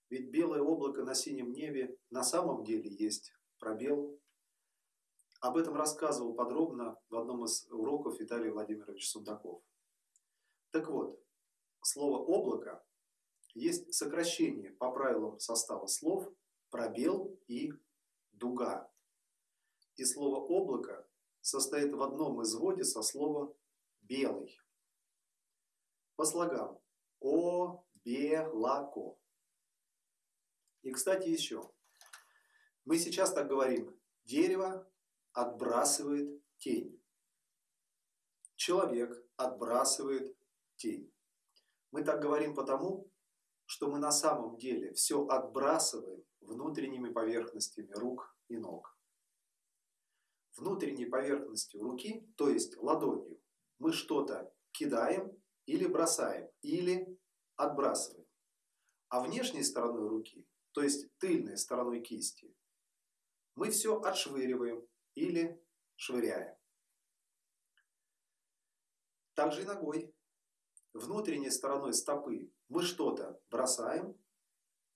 Ведь белое облако на синем небе на самом деле есть пробел. Об этом рассказывал подробно в одном из уроков Виталий Владимирович Сундаков. Так вот, слово «облако» есть сокращение по правилам состава слов пробел и дуга. И слово облако состоит в одном изводе со словом белый. По слогам о, бе, лако. И, кстати, еще. Мы сейчас так говорим. Дерево отбрасывает тень. Человек отбрасывает тень. Мы так говорим потому, что мы на самом деле все отбрасываем внутренними поверхностями рук и ног. Внутренней поверхностью руки, то есть ладонью, мы что-то кидаем или бросаем, или отбрасываем. А внешней стороной руки, то есть тыльной стороной кисти, мы все отшвыриваем или швыряем. Также и ногой. Внутренней стороной стопы мы что-то бросаем,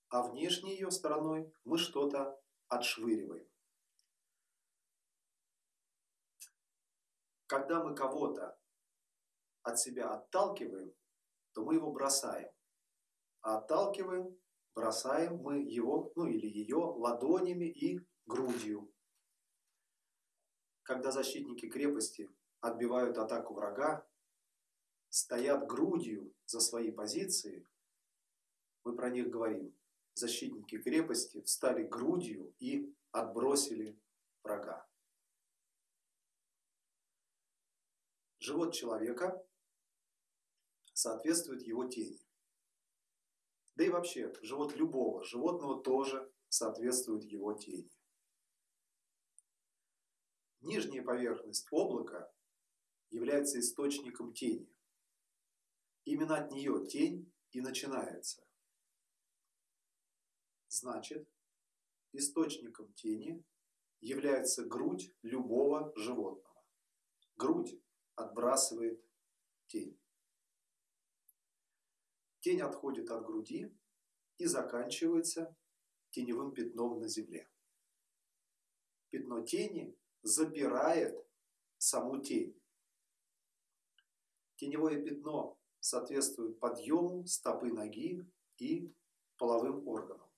а внешней ее стороной мы что-то отшвыриваем. Когда мы кого-то от себя отталкиваем, то мы его бросаем. А отталкиваем, бросаем мы его, ну или ее, ладонями и грудью. Когда защитники крепости отбивают атаку врага, стоят грудью за свои позиции, мы про них говорим, защитники крепости встали грудью и отбросили врага. Живот человека соответствует его тени. Да и вообще, живот любого животного тоже соответствует его тени. Нижняя поверхность облака является источником тени. Именно от нее тень и начинается. Значит, источником тени является грудь любого животного. Грудь отбрасывает тень. Тень отходит от груди и заканчивается теневым пятном на земле. Пятно тени запирает саму тень. Теневое пятно соответствует подъему стопы ноги и половым органам.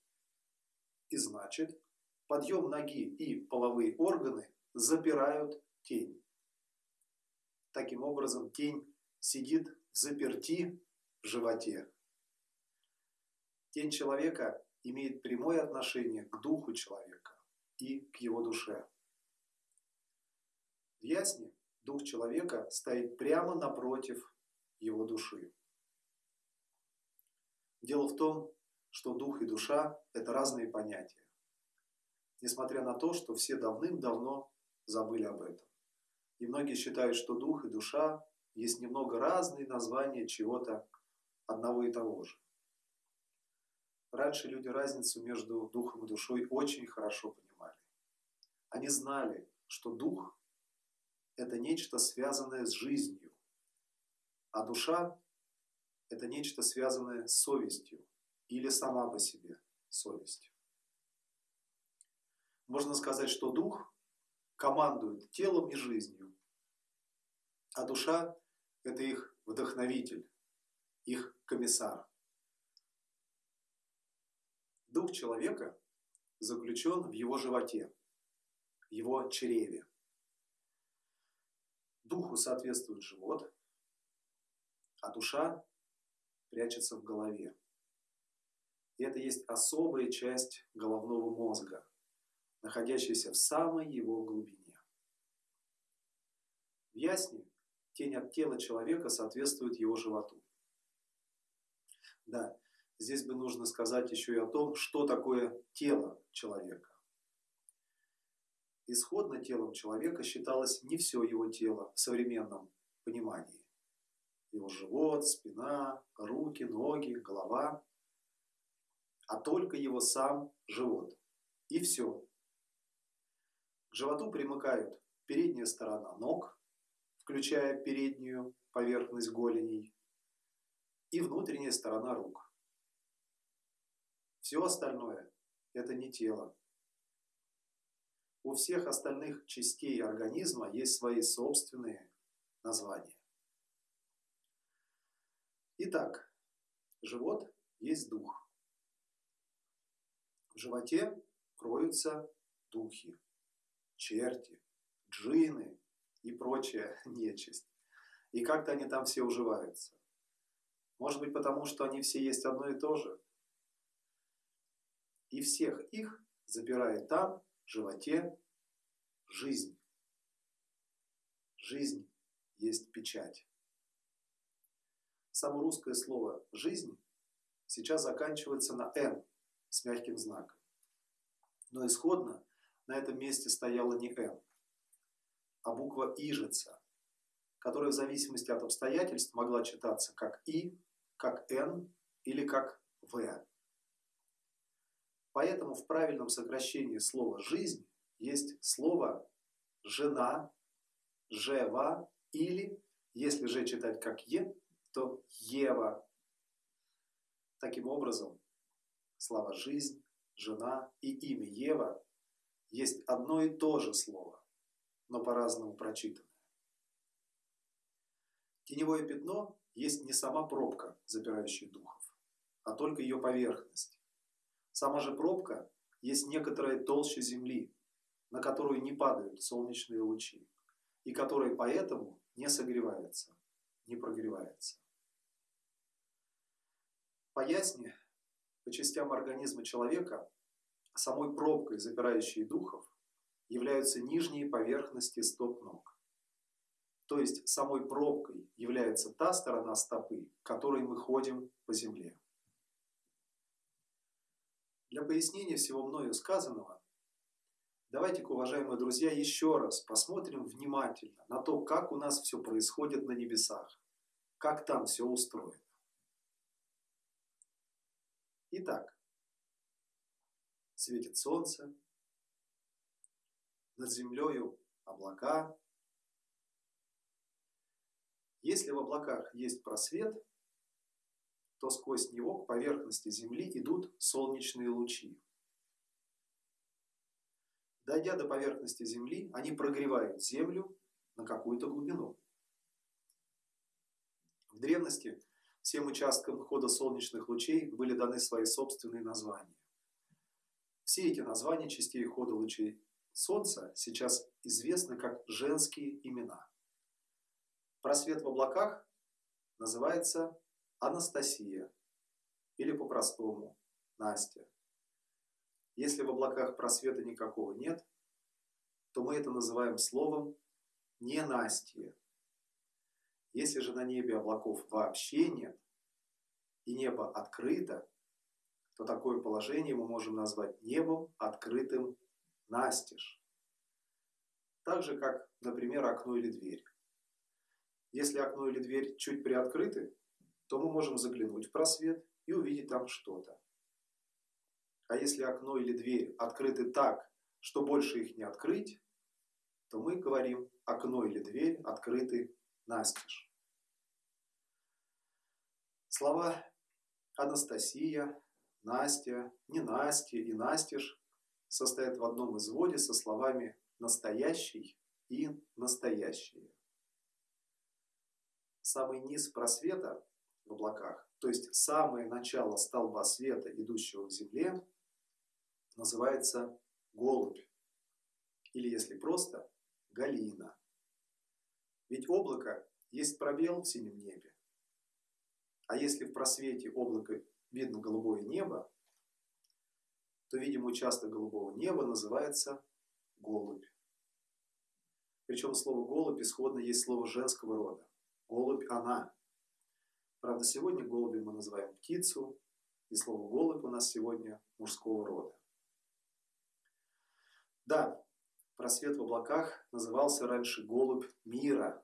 И значит, подъем ноги и половые органы запирают тень. Таким образом, тень сидит в заперти в животе. Тень человека имеет прямое отношение к духу человека и к его душе. В ясне дух человека стоит прямо напротив его души. Дело в том, что дух и душа – это разные понятия. Несмотря на то, что все давным-давно забыли об этом. И многие считают, что дух и душа есть немного разные названия чего-то одного и того же. Раньше люди разницу между духом и душой очень хорошо понимали. Они знали, что дух – это нечто связанное с жизнью, а душа – это нечто связанное с совестью или сама по себе совестью. Можно сказать, что дух командует телом и жизнью, а душа – это их вдохновитель, их комиссар. Дух человека заключен в его животе, в его чреве. Духу соответствует живот, а душа прячется в голове. И это есть особая часть головного мозга, находящаяся в самой его глубине. В ясне тень от тела человека соответствует его животу. Да, здесь бы нужно сказать еще и о том, что такое тело человека. Исходно телом человека считалось не все его тело в современном понимании. Его живот, спина, руки, ноги, голова, а только его сам живот. И все. К животу примыкают передняя сторона ног, включая переднюю поверхность голеней, и внутренняя сторона рук. Все остальное – это не тело. У всех остальных частей организма есть свои собственные названия. Итак, живот есть дух. В животе кроются духи, черти, джины и прочая *laughs* нечисть. И как-то они там все уживаются. Может быть, потому что они все есть одно и то же. И всех их запирает там, в животе, жизнь. Жизнь есть печать. Само русское слово «жизнь» сейчас заканчивается на «н» с мягким знаком. Но исходно на этом месте стояла не «н», а буква «ижица», которая в зависимости от обстоятельств могла читаться как «и», как «н» или как «в». Поэтому в правильном сокращении слова «жизнь» есть слово «жена», «жева» или, если же читать как «е», то «ева». Таким образом, слова «жизнь», «жена» и имя Ева есть одно и то же слово, но по-разному прочитанное. Теневое пятно есть не сама пробка, запирающая духов, а только ее поверхность. Сама же пробка есть некоторая толща земли, на которую не падают солнечные лучи, и которая поэтому не согревается, не прогревается. По ясне, по частям организма человека, самой пробкой, запирающей духов, являются нижние поверхности стоп ног. То есть самой пробкой является та сторона стопы, которой мы ходим по земле. Для пояснения всего мною сказанного, давайте-ка, уважаемые друзья, еще раз посмотрим внимательно на то, как у нас все происходит на небесах, как там все устроено. Итак, светит солнце, над землею облака. Если в облаках есть просвет, то сквозь него к поверхности Земли идут солнечные лучи. Дойдя до поверхности Земли, они прогревают Землю на какую-то глубину. В древности Всем участкам хода солнечных лучей были даны свои собственные названия. Все эти названия частей хода лучей Солнца сейчас известны как женские имена. Просвет в облаках называется Анастасия или по-простому Настя. Если в облаках просвета никакого нет, то мы это называем словом ненастье. Если же на небе облаков вообще нет, и небо открыто, то такое положение мы можем назвать небом, открытым настежь. Так же, как, например, окно или дверь. Если окно или дверь чуть приоткрыты, то мы можем заглянуть в просвет и увидеть там что-то. А если окно или дверь открыты так, что больше их не открыть, то мы говорим окно или дверь открыты настежь. Слова Анастасия, Настя, Ненастья и Настеж состоят в одном изводе со словами «настоящий» и «настоящие». Самый низ просвета в облаках, то есть самое начало столба света, идущего к Земле, называется голубь, или если просто, галина. Ведь облако есть пробел в синем небе. А если в просвете облака видно голубое небо, то видим участок голубого неба называется голубь. Причем слово голубь исходно есть слово женского рода. Голубь она. Правда, сегодня голуби мы называем птицу, и слово голубь у нас сегодня мужского рода. Да, просвет в облаках назывался раньше голубь мира,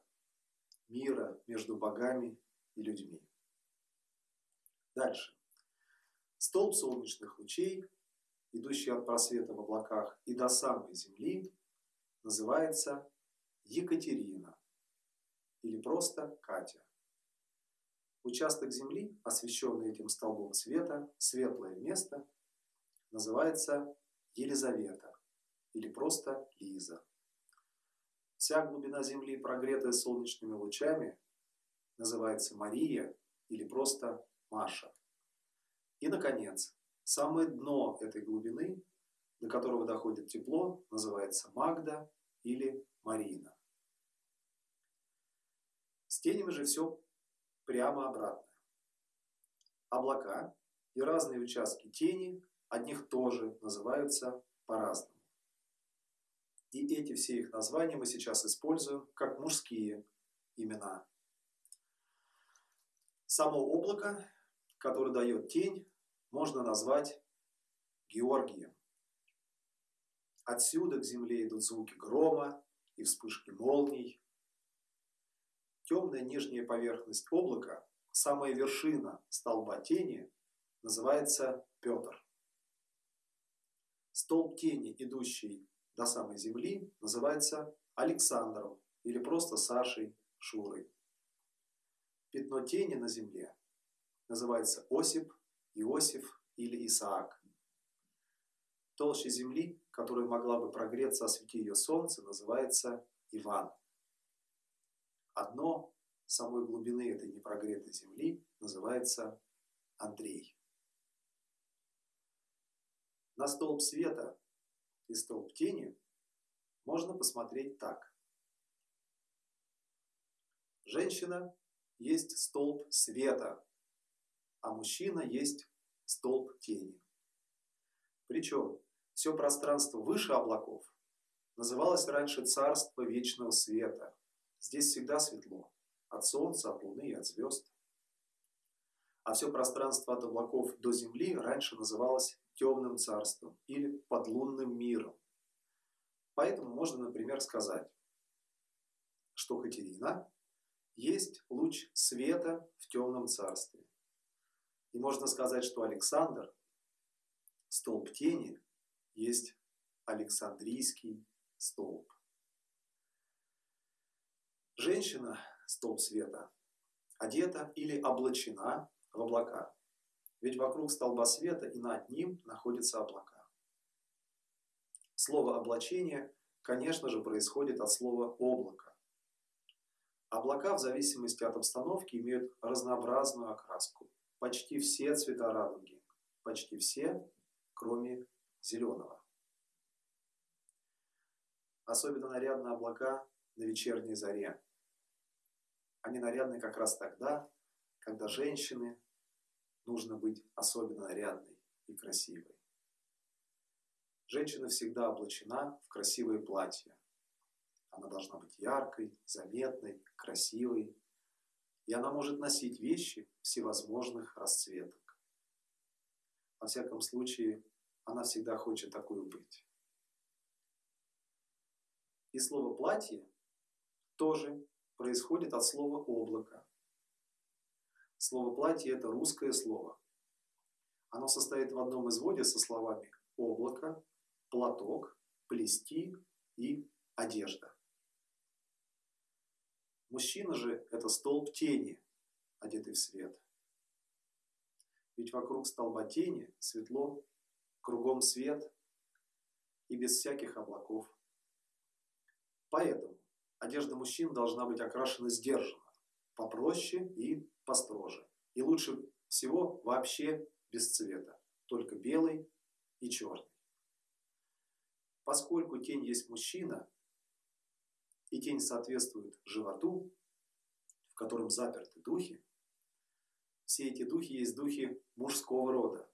мира между богами и людьми. Дальше. Столб солнечных лучей, идущий от просвета в облаках и до самой Земли, называется Екатерина или просто Катя. Участок Земли, освещенный этим столбом света, светлое место, называется Елизавета или просто Лиза. Вся глубина Земли, прогретая солнечными лучами, называется Мария или просто Маша. И, наконец, самое дно этой глубины, до которого доходит тепло, называется Магда или Марина. С тенями же все прямо обратно. Облака и разные участки тени от них тоже называются по-разному. И эти все их названия мы сейчас используем как мужские имена Само облако, которое дает тень, можно назвать Георгием. Отсюда к земле идут звуки грома и вспышки молний. Темная нижняя поверхность облака, самая вершина столба тени, называется Петр. Столб тени, идущий до самой земли, называется Александром или просто Сашей Шурой. Пятно тени на земле называется Осип, Иосиф или Исаак. Толща земли, которая могла бы прогреться, освети ее солнце, называется Иван. Одно самой глубины этой непрогретой земли называется Андрей. На столб света и столб тени можно посмотреть так. Женщина есть столб света, а мужчина есть столб тени. Причем все пространство выше облаков называлось раньше царство вечного света. Здесь всегда светло. От солнца, от луны и от звезд. А все пространство от облаков до земли раньше называлось темным царством или подлунным миром. Поэтому можно, например, сказать, что Катерина есть луч света в темном царстве. И можно сказать, что Александр, столб тени, есть Александрийский столб. Женщина, столб света, одета или облачена в облака. Ведь вокруг столба света и над ним находятся облака. Слово «облачение», конечно же, происходит от слова «облако». Облака в зависимости от обстановки имеют разнообразную окраску. Почти все цвета радуги. Почти все, кроме зеленого. Особенно нарядны облака на вечерней заре. Они нарядны как раз тогда, когда женщины нужно быть особенно нарядной и красивой. Женщина всегда облачена в красивое платье. Она должна быть яркой, заметной, красивой. И она может носить вещи всевозможных расцветок. Во всяком случае, она всегда хочет такой быть. И слово «платье» тоже происходит от слова «облако». Слово «платье» – это русское слово. Оно состоит в одном изводе со словами «облако», «платок», «плести» и «одежда». Мужчина же – это столб тени, одетый в свет. Ведь вокруг столба тени светло, кругом свет и без всяких облаков. Поэтому одежда мужчин должна быть окрашена сдержанно, попроще и построже. И лучше всего вообще без цвета, только белый и черный. Поскольку тень есть мужчина, и тень соответствует животу, в котором заперты духи, все эти духи есть духи мужского рода.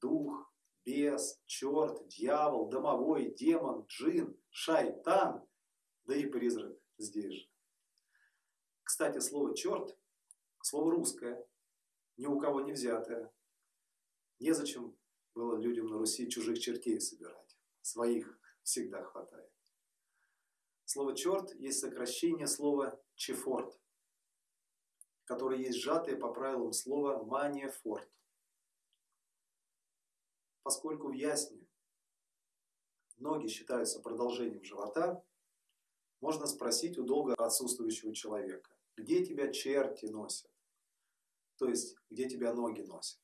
Дух, бес, черт, дьявол, домовой, демон, джин, шайтан, да и призрак здесь же. Кстати, слово «черт» – слово русское, ни у кого не взятое. Незачем было людям на Руси чужих чертей собирать. Своих всегда хватает. Слово «черт» есть сокращение слова «чефорт», которое есть сжатое по правилам слова «маниефорт» поскольку в ясне ноги считаются продолжением живота, можно спросить у долго отсутствующего человека, где тебя черти носят? То есть, где тебя ноги носят?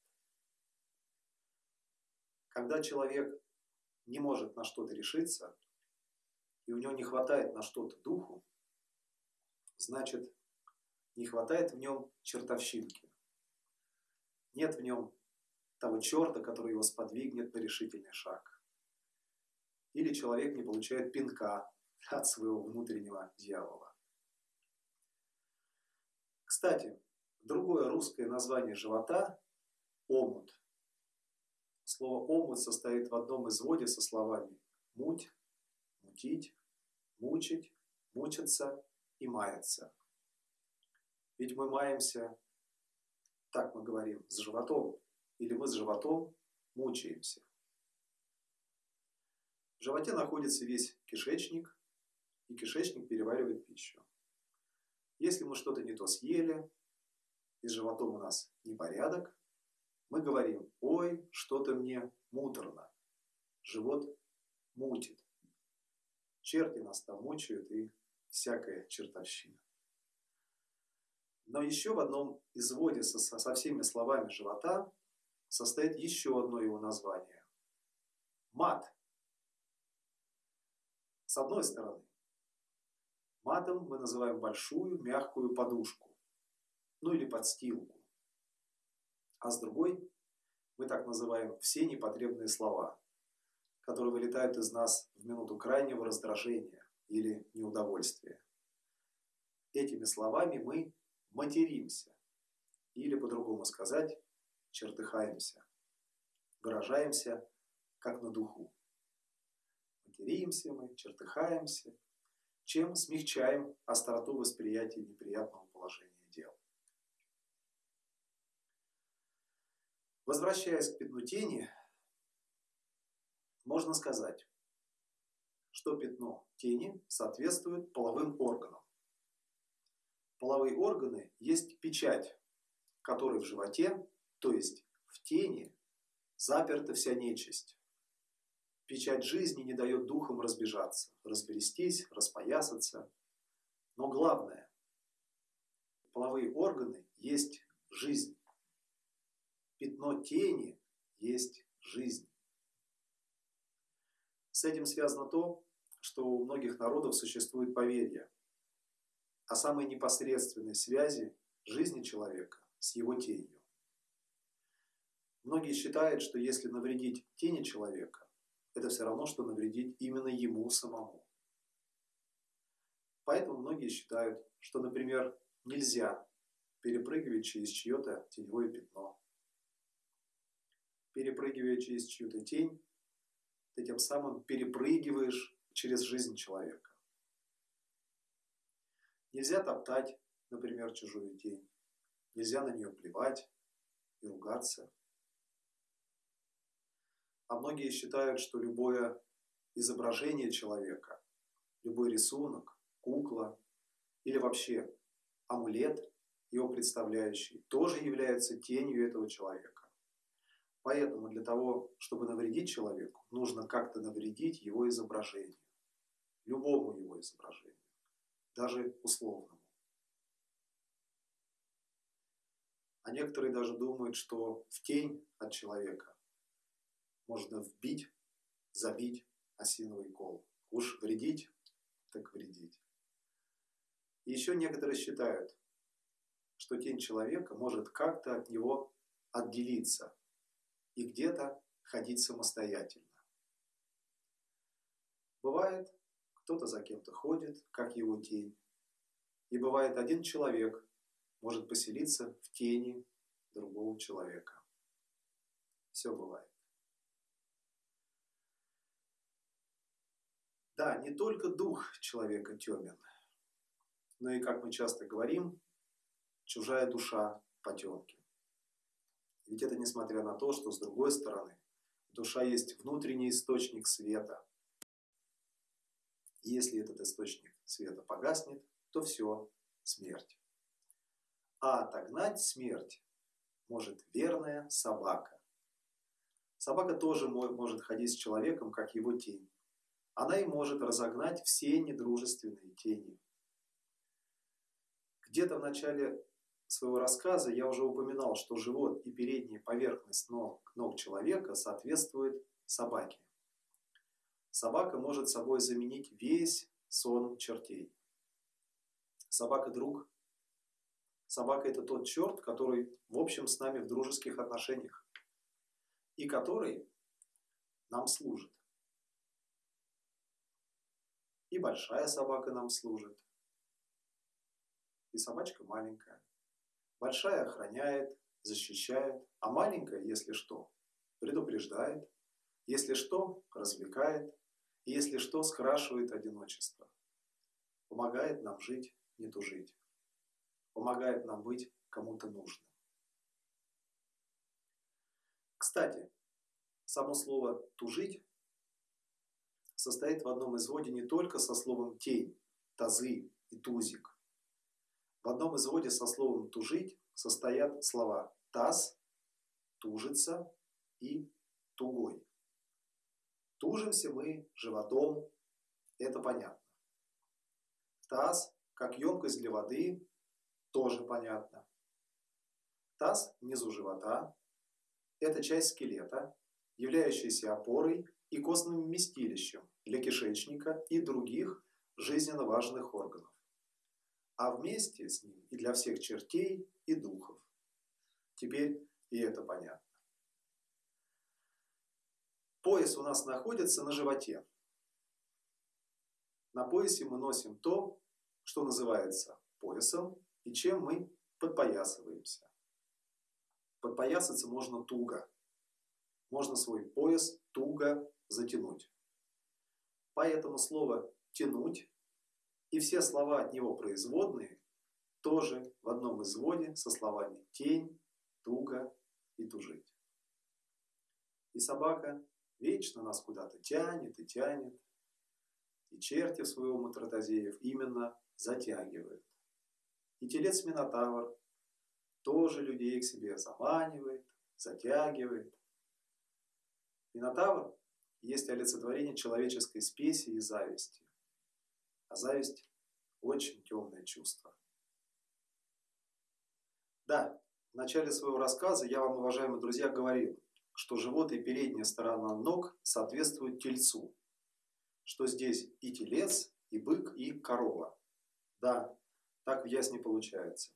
Когда человек не может на что-то решиться, и у него не хватает на что-то духу, значит, не хватает в нем чертовщинки. Нет в нем того черта, который его сподвигнет на решительный шаг. Или человек не получает пинка от своего внутреннего дьявола. Кстати, другое русское название живота – омут. Слово «омут» состоит в одном изводе со словами «муть», «мутить», «мучить», «мучиться» и «маяться». Ведь мы маемся Так мы говорим, с животом. Или мы с животом мучаемся. В животе находится весь кишечник, и кишечник переваривает пищу. Если мы что-то не то съели, и с животом у нас непорядок, мы говорим, ой, что-то мне муторно, живот мутит. Черти нас там мучают и всякая чертовщина. Но еще в одном изводе со, со всеми словами живота состоит еще одно его название. Мат. С одной стороны, матом мы называем большую мягкую подушку, ну или подстилку. А с другой мы так называем все непотребные слова, которые вылетают из нас в минуту крайнего раздражения или неудовольствия. Этими словами мы материмся, или по-другому сказать, чертыхаемся, выражаемся как на духу. Материмся мы, чертыхаемся, чем смягчаем остроту восприятия неприятного положения дел. Возвращаясь к пятну тени, можно сказать, что пятно тени соответствует половым органам. Половые органы есть печать, которой в животе, то есть в тени, заперта вся нечисть. Печать жизни не дает духам разбежаться, расперестись, распоясаться. Но главное, половые органы есть жизнь. Пятно тени есть жизнь. С этим связано то, что у многих народов существует поверье о самой непосредственной связи жизни человека с его тенью. Многие считают, что если навредить тени человека, это все равно, что навредить именно ему самому. Поэтому многие считают, что, например, нельзя перепрыгивать через чье-то теневое пятно. Перепрыгивая через чью-то тень, ты тем самым перепрыгиваешь через жизнь человека. Нельзя топтать, например, чужую тень. Нельзя на нее плевать и ругаться. А многие считают, что любое изображение человека, любой рисунок, кукла или вообще амулет, его представляющий, тоже является тенью этого человека. Поэтому для того, чтобы навредить человеку, нужно как-то навредить его изображению. Любому его изображению. Даже условному. А некоторые даже думают, что в тень от человека можно вбить, забить осиновый кол. Уж вредить, так вредить. Еще некоторые считают, что тень человека может как-то от него отделиться и где-то ходить самостоятельно. Бывает, кто-то за кем-то ходит, как его тень. И бывает, один человек может поселиться в тени другого человека. Все бывает. Да, не только дух человека темен, но и, как мы часто говорим, чужая душа потемки. Ведь это несмотря на то, что с другой стороны душа есть внутренний источник света. И если этот источник света погаснет, то все, смерть. А отогнать смерть может верная собака. Собака тоже может ходить с человеком, как его тень. Она и может разогнать все недружественные тени. Где-то в начале своего рассказа я уже упоминал, что живот и передняя поверхность ног, ног человека соответствует собаке. Собака может собой заменить весь сон чертей. Собака – друг. Собака – это тот черт, который, в общем, с нами в дружеских отношениях. И который нам служит. И большая собака нам служит. И собачка маленькая. Большая охраняет, защищает, а маленькая, если что, предупреждает, если что, развлекает, и если что, скрашивает одиночество. Помогает нам жить, не тужить. Помогает нам быть кому-то нужным. Кстати, само слово «тужить» состоит в одном изводе не только со словом «тень», «тазы» и «тузик». В одном изводе со словом «тужить» состоят слова «таз», «тужится» и «тугой». Тужимся мы животом, это понятно. Таз, как емкость для воды, тоже понятно. Таз внизу живота – это часть скелета, являющаяся опорой и костным вместилищем для кишечника и других жизненно важных органов. А вместе с ним и для всех чертей и духов. Теперь и это понятно. Пояс у нас находится на животе. На поясе мы носим то, что называется поясом, и чем мы подпоясываемся. Подпоясаться можно туго. Можно свой пояс туго затянуть. Поэтому слово «тянуть» и все слова от него производные тоже в одном изводе со словами «тень», «туго» и «тужить». И собака вечно нас куда-то тянет и тянет. И черти своего Матратозеев именно затягивают. И телец Минотавр тоже людей к себе заманивает, затягивает. Минотавр есть олицетворение человеческой спеси и зависти. А зависть – очень темное чувство. Да, в начале своего рассказа я вам, уважаемые друзья, говорил, что живот и передняя сторона ног соответствуют тельцу, что здесь и телец, и бык, и корова. Да, так в ясне получается.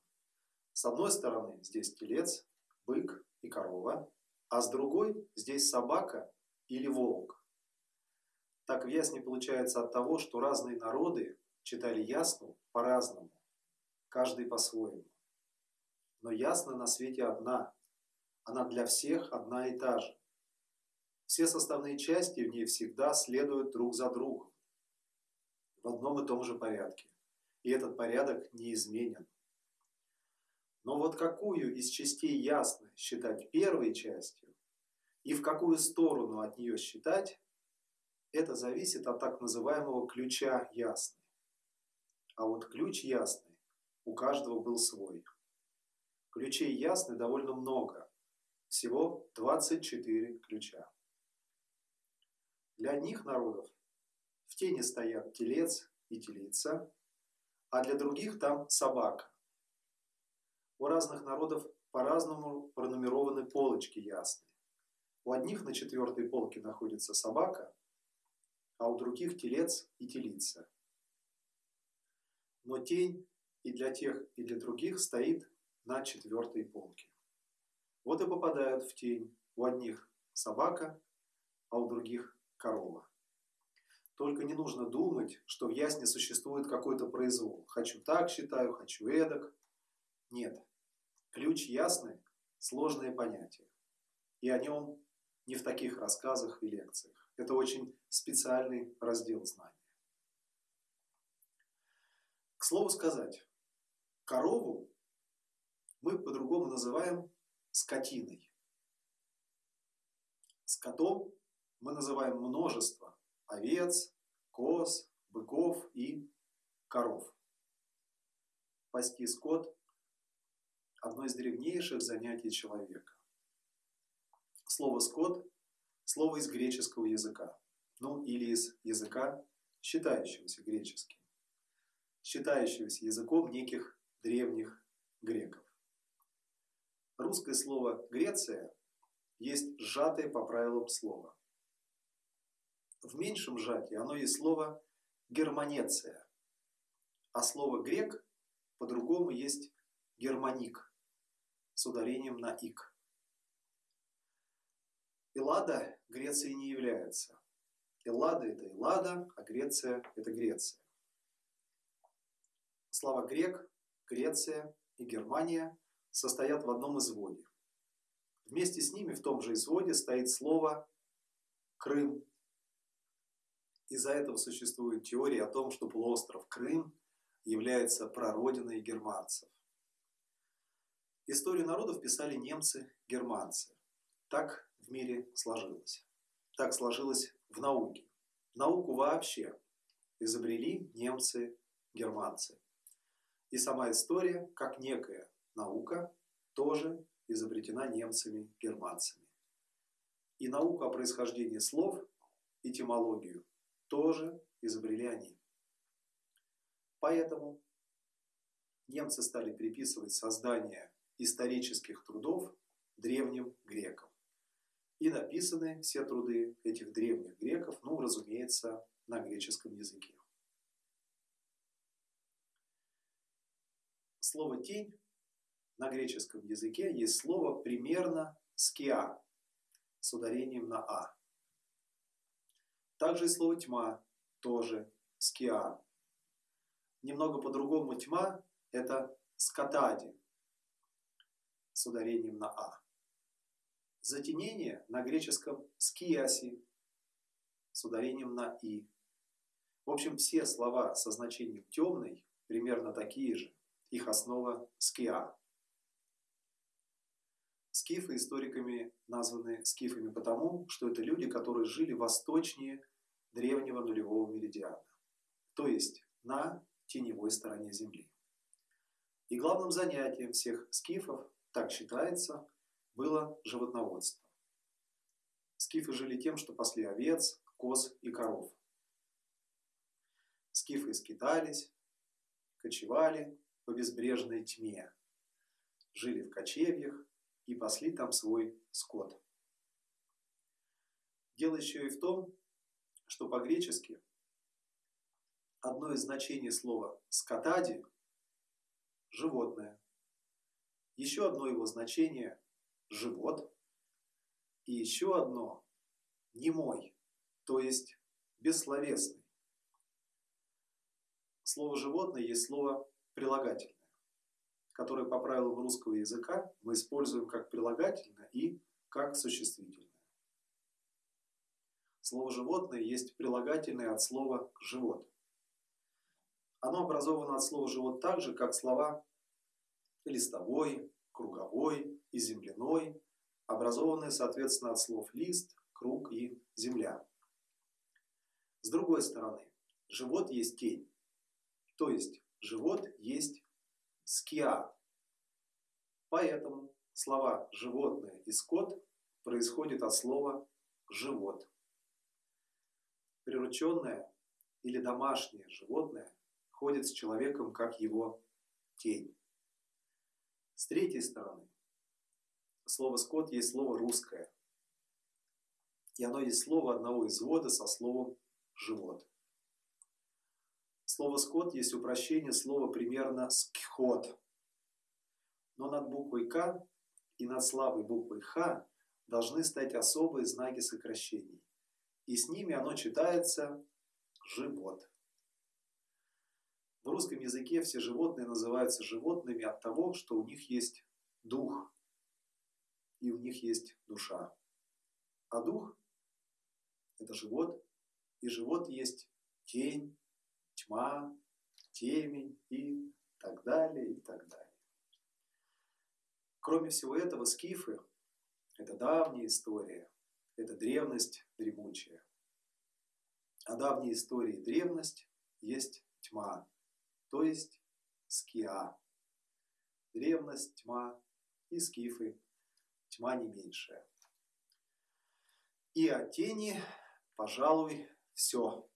С одной стороны здесь телец, бык и корова, а с другой здесь собака или волк. Так в ясне получается от того, что разные народы читали ясну по-разному, каждый по-своему. Но ясна на свете одна, она для всех одна и та же. Все составные части в ней всегда следуют друг за другом, в одном и том же порядке. И этот порядок неизменен. Но вот какую из частей ясно считать первой частью и в какую сторону от нее считать, это зависит от так называемого ключа ясный. А вот ключ ясный у каждого был свой. Ключей ясны довольно много, всего 24 ключа. Для одних народов в тени стоят телец и телица, а для других там собака. У разных народов по-разному пронумерованы полочки ясные. У одних на четвертой полке находится собака, а у других телец и телица. Но тень и для тех, и для других стоит на четвертой полке. Вот и попадают в тень. У одних собака, а у других корова. Только не нужно думать, что в ясне существует какой-то произвол. Хочу так считаю, хочу эдак. Нет. Ключ ясный – сложное понятие. И о нем не в таких рассказах и лекциях. Это очень специальный раздел знаний. К слову сказать, корову мы по-другому называем скотиной. Скотом мы называем множество овец, коз, быков и коров. Пасти скот – одно из древнейших занятий человека. Слово «скот» – слово из греческого языка, ну или из языка, считающегося греческим, считающегося языком неких древних греков. Русское слово «Греция» есть сжатое по правилам слова. В меньшем сжатии оно есть слово «германеция», а слово «грек» по-другому есть «германик» с ударением на «ик». Эллада Грецией не является. Эллада – это Эллада, а Греция – это Греция. Слова «грек», «Греция» и «Германия» состоят в одном изводе. Вместе с ними в том же изводе стоит слово «Крым». Из-за этого существует теория о том, что полуостров Крым является прародиной германцев. Историю народов писали немцы-германцы. Так в мире сложилось. Так сложилось в науке. Науку вообще изобрели немцы, германцы. И сама история, как некая наука, тоже изобретена немцами, германцами. И науку о происхождении слов, этимологию, тоже изобрели они. Поэтому немцы стали приписывать создание исторических трудов древним грекам. И написаны все труды этих древних греков, ну, разумеется, на греческом языке. Слово «тень» на греческом языке есть слово примерно «скиа» с ударением на «а». Также и слово «тьма» тоже «скиа». Немного по-другому «тьма» – это «скатади» с ударением на «а». Затенение на греческом «скиаси» с ударением на «и». В общем, все слова со значением «темный» примерно такие же. Их основа «скиа». Скифы историками названы скифами потому, что это люди, которые жили восточнее древнего нулевого меридиана, то есть на теневой стороне Земли. И главным занятием всех скифов, так считается, было животноводство. Скифы жили тем, что пасли овец, коз и коров. Скифы скитались, кочевали по безбрежной тьме, жили в кочевьях и пасли там свой скот. Дело еще и в том, что по-гречески одно из значений слова «скотади» – животное. Еще одно его значение – живот. И еще одно – немой, то есть бессловесный. Слово «животное» есть слово прилагательное, которое по правилам русского языка мы используем как прилагательное и как существительное. Слово «животное» есть прилагательное от слова «живот». Оно образовано от слова «живот» так же, как слова листовой, круговой и земляной, образованные, соответственно, от слов лист, круг и земля. С другой стороны, живот есть тень, то есть живот есть скиа. Поэтому слова животное и скот происходят от слова живот. Прирученное или домашнее животное ходит с человеком как его тень. С третьей стороны, слово «скот» есть слово русское. И оно есть слово одного извода со словом «живот». Слово «скот» есть упрощение слова примерно «скхот». Но над буквой «к» и над слабой буквой «х» должны стать особые знаки сокращений. И с ними оно читается «живот». В русском языке все животные называются животными от того, что у них есть дух и у них есть душа. А дух – это живот, и живот есть тень, тьма, темень и так далее, и так далее. Кроме всего этого, скифы – это давняя история, это древность дремучая. А давняя история и древность есть тьма, то есть скиа. Древность, тьма и скифы, тьма не меньшая. И о тени, пожалуй, все.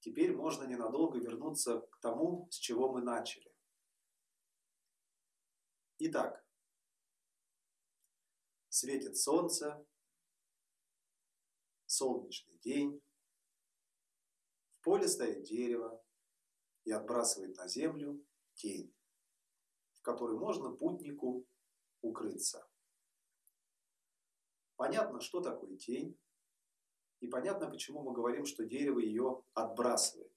Теперь можно ненадолго вернуться к тому, с чего мы начали. Итак, светит солнце, солнечный день, в поле стоит дерево и отбрасывает на землю тень, в которой можно путнику укрыться. Понятно, что такое тень, и понятно, почему мы говорим, что дерево ее отбрасывает.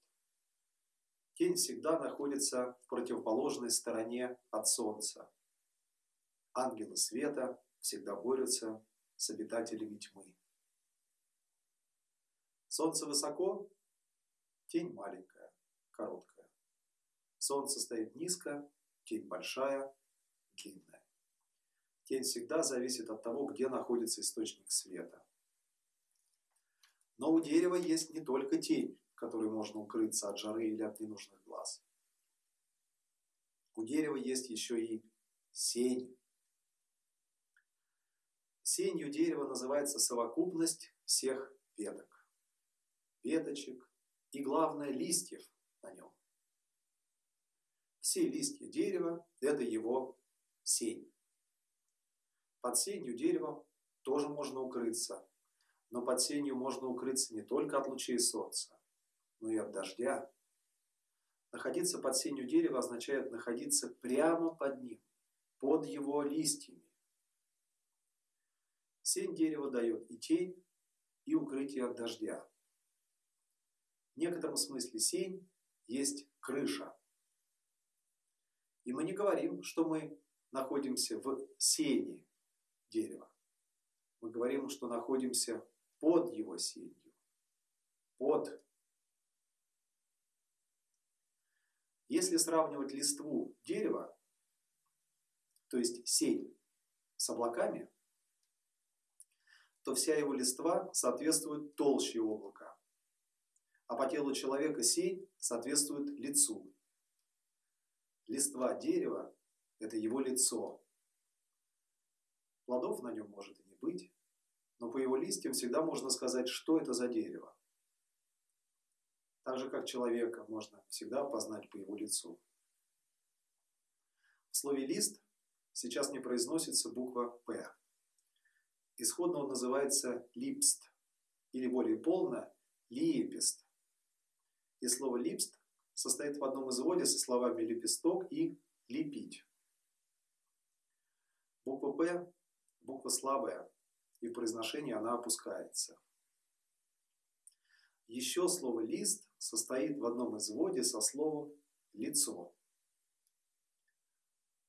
Тень всегда находится в противоположной стороне от Солнца. Ангелы света всегда борются с обитателями тьмы. Солнце высоко, тень маленькая, короткая. Солнце стоит низко, тень большая, длинная. Тень всегда зависит от того, где находится источник света. Но у дерева есть не только тень, которой можно укрыться от жары или от ненужных глаз. У дерева есть еще и сень. Сенью дерева называется совокупность всех веток, веточек и, главное, листьев на нем. Все листья дерева – это его сень. Под сенью дерева тоже можно укрыться, но под сенью можно укрыться не только от лучей солнца, но и от дождя. Находиться под сенью дерева означает находиться прямо под ним, под его листьями. Сень дерева дает и тень, и укрытие от дождя. В некотором смысле сень есть крыша. И мы не говорим, что мы находимся в сене дерева. Мы говорим, что находимся под его сенью. Под. Если сравнивать листву дерева, то есть сень с облаками, то вся его листва соответствует толще облака, а по телу человека сень соответствует лицу. Листва дерева – это его лицо. Плодов на нем может и не быть, но по его листьям всегда можно сказать, что это за дерево. Так же, как человека можно всегда познать по его лицу. В слове «лист» сейчас не произносится буква «п». Исходно он называется липст, или более полно лиепист. И слово липст состоит в одном изводе со словами лепесток и лепить. Буква «п» – буква слабая, и в произношении она опускается. Еще слово «лист» состоит в одном изводе со словом «лицо».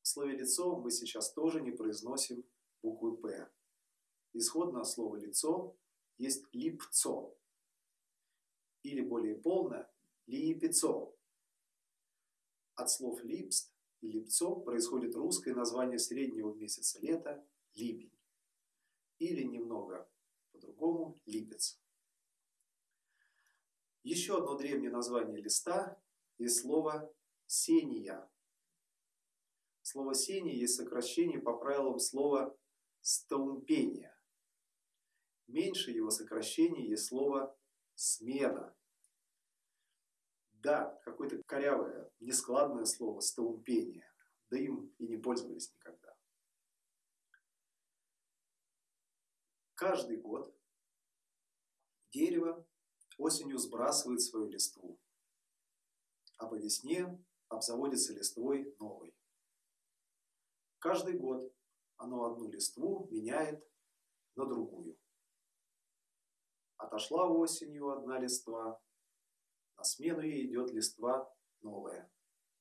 В слове «лицо» мы сейчас тоже не произносим буквы «п». Исходное слово «лицо» есть «липцо» или более полно «лиепицо». От слов «липст» и «липцо» происходит русское название среднего месяца лета – липень. Или немного по-другому – липец. Еще одно древнее название листа есть слово «сения». Слово «сения» есть сокращение по правилам слова «стаумпение». Меньше его сокращение есть слово «смена». Да, какое-то корявое, нескладное слово «стаумпение», да им и не пользовались никогда. Каждый год дерево осенью сбрасывает свою листву, а по весне обзаводится листвой новой. Каждый год оно одну листву меняет на другую. Отошла осенью одна листва, на смену ей идет листва новая,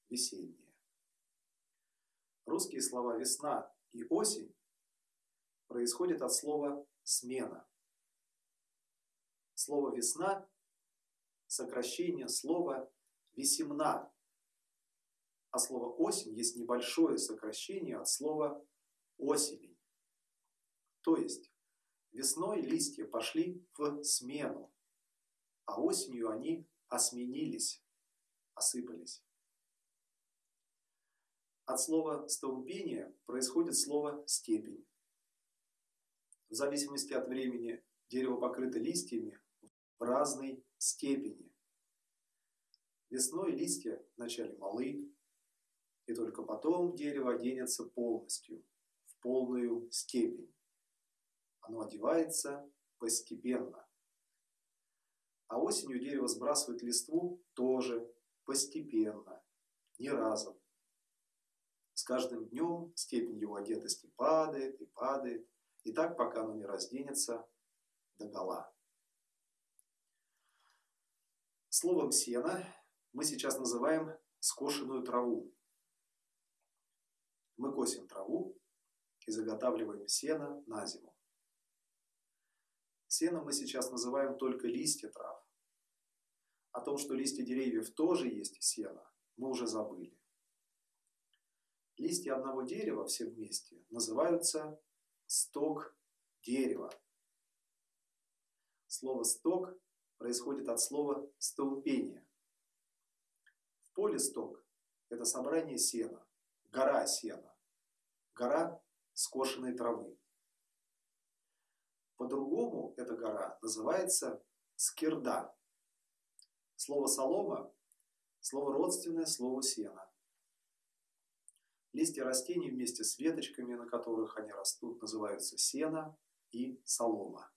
весенняя. Русские слова «весна» и «осень» происходят от слова «смена». Слово «весна» – сокращение слова «весемна», а слово «осень» есть небольшое сокращение от слова «осень». То есть Весной листья пошли в смену, а осенью они осменились, осыпались. От слова «столбение» происходит слово «степень». В зависимости от времени дерево покрыто листьями в разной степени. Весной листья вначале малы, и только потом дерево оденется полностью, в полную степень. Оно одевается постепенно. А осенью дерево сбрасывает листву тоже постепенно, не разом. С каждым днем степень его одетости падает и падает, и так пока оно не разденется до гола. Словом «сено» мы сейчас называем скошенную траву. Мы косим траву и заготавливаем сено на зиму. Сеном мы сейчас называем только листья трав. О том, что листья деревьев тоже есть сено, мы уже забыли. Листья одного дерева все вместе называются сток дерева. Слово «сток» происходит от слова «столпение». В поле сток – это собрание сена, гора сена, гора скошенной травы. По-другому эта гора называется скирда. Слово «солома» – слово родственное слову «сена». Листья растений вместе с веточками, на которых они растут, называются сено и солома.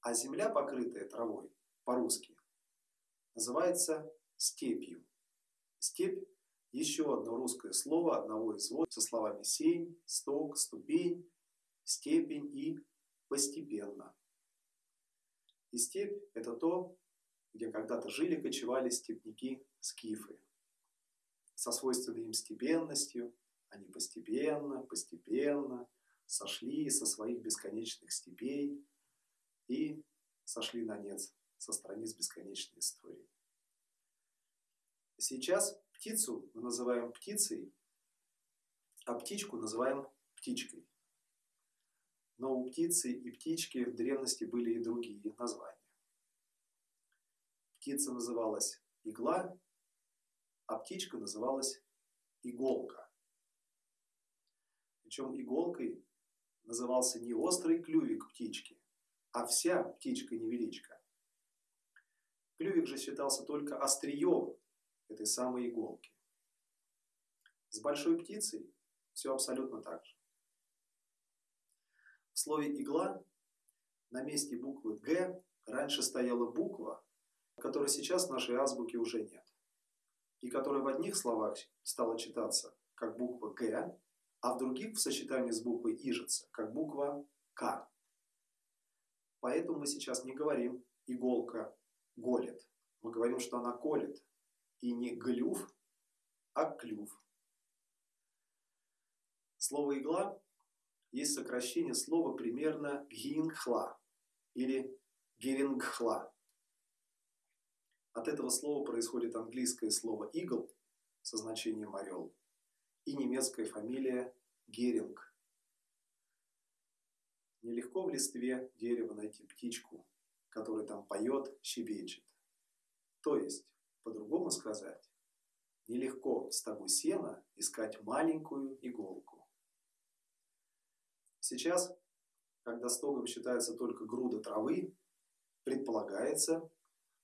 А земля, покрытая травой, по-русски, называется степью. Степь – еще одно русское слово одного из вод со словами сень, сток, ступень, степень и постепенно. И степь – это то, где когда-то жили, кочевали степняки-скифы. Со свойственной им степенностью они постепенно, постепенно сошли со своих бесконечных степей и сошли на нет со страниц бесконечной истории. Сейчас птицу мы называем птицей, а птичку называем птичкой. Но у птицы и птички в древности были и другие названия. Птица называлась игла, а птичка называлась иголка. Причем иголкой назывался не острый клювик птички, а вся птичка-невеличка. Клювик же считался только острием этой самой иголки. С большой птицей все абсолютно так же. В слове «игла» на месте буквы «г» раньше стояла буква, которой сейчас в нашей азбуке уже нет, и которая в одних словах стала читаться как буква «г», а в других в сочетании с буквой «ижица» как буква «к». Поэтому мы сейчас не говорим «иголка голит». Мы говорим, что она колет. И не глюв, а клюв. Слово «игла» есть сокращение слова примерно «гингхла» или «герингхла». От этого слова происходит английское слово «игл» со значением «орел» и немецкая фамилия Геринг. Нелегко в листве дерева найти птичку, которая там поет, щебечет. То есть, по-другому сказать, нелегко в стогу сена искать маленькую иголку. Сейчас, когда стогом считается только груда травы, предполагается,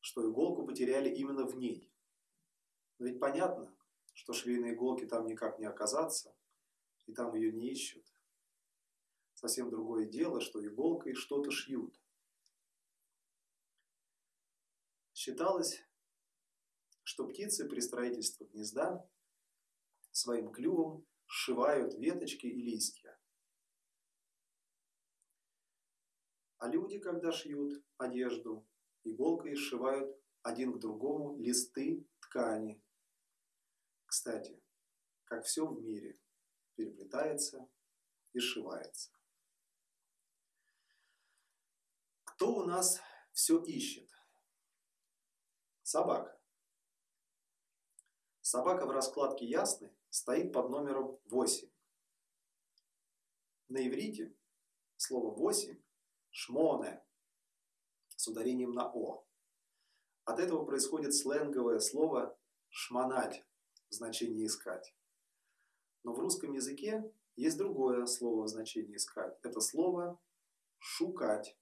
что иголку потеряли именно в ней. Но ведь понятно, что швейной иголки там никак не оказаться, и там ее не ищут. Совсем другое дело, что иголкой что-то шьют. Считалось, что птицы при строительстве гнезда своим клювом сшивают веточки и листья. А люди, когда шьют одежду, иголкой сшивают один к другому листы ткани. Кстати, как все в мире переплетается и сшивается. Кто у нас все ищет? Собака. Собака в раскладке ясны стоит под номером 8. На иврите слово 8 – шмоне с ударением на «о». От этого происходит сленговое слово «шмонать» в значении «искать». Но в русском языке есть другое слово в значении «искать». Это слово «шукать».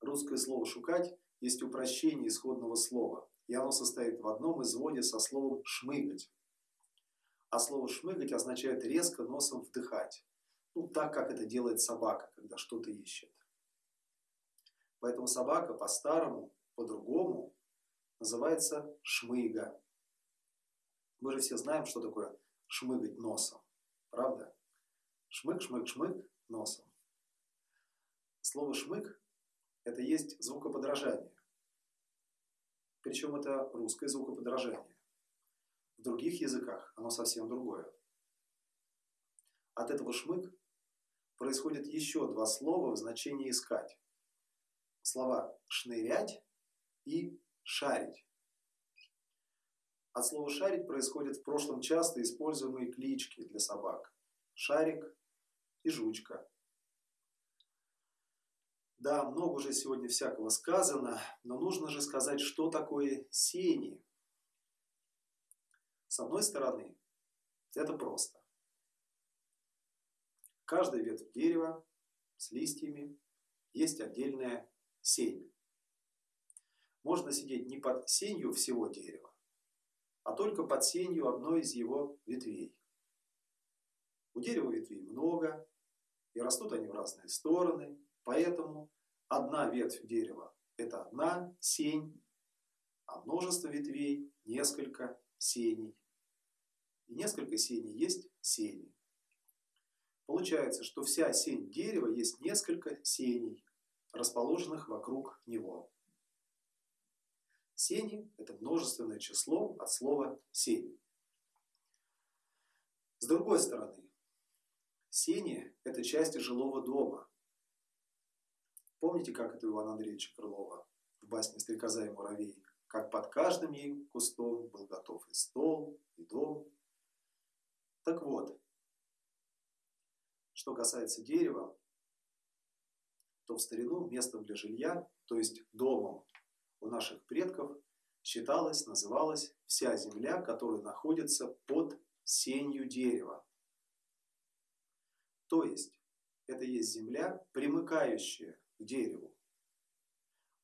Русское слово «шукать» есть упрощение исходного слова, и оно состоит в одном изводе со словом «шмыгать». А слово «шмыгать» означает резко носом вдыхать. Ну, так, как это делает собака, когда что-то ищет. Поэтому собака по-старому, по-другому называется шмыга. Мы же все знаем, что такое шмыгать носом. Правда? Шмык, шмык, шмык носом. Слово «шмык» – это есть звукоподражание. Причем это русское звукоподражание. В других языках оно совсем другое. От этого «шмык» происходит еще два слова в значении «искать». Слова «шнырять» и «шарить». От слова «шарить» происходят в прошлом часто используемые клички для собак. Шарик и жучка. Да, много уже сегодня всякого сказано, но нужно же сказать, что такое сени. С одной стороны, это просто. Каждая ветвь дерева с листьями есть отдельная сень. Можно сидеть не под сенью всего дерева, а только под сенью одной из его ветвей. У дерева ветвей много, и растут они в разные стороны, поэтому одна ветвь дерева – это одна сень, а множество ветвей – несколько сеней. И несколько сеней есть сени. Получается, что вся сень дерева есть несколько сеней, расположенных вокруг него. Сени – это множественное число от слова «сень». С другой стороны, сени – это части жилого дома. Помните, как это у Ивана Андреевича Крылова в басне «Стрекоза и муравей»? Как под каждым ей кустом был готов и стол, и дом. Так вот, что касается дерева, то в старину местом для жилья, то есть домом у наших предков, считалось, называлась вся земля, которая находится под сенью дерева. То есть, это есть земля, примыкающая к дереву.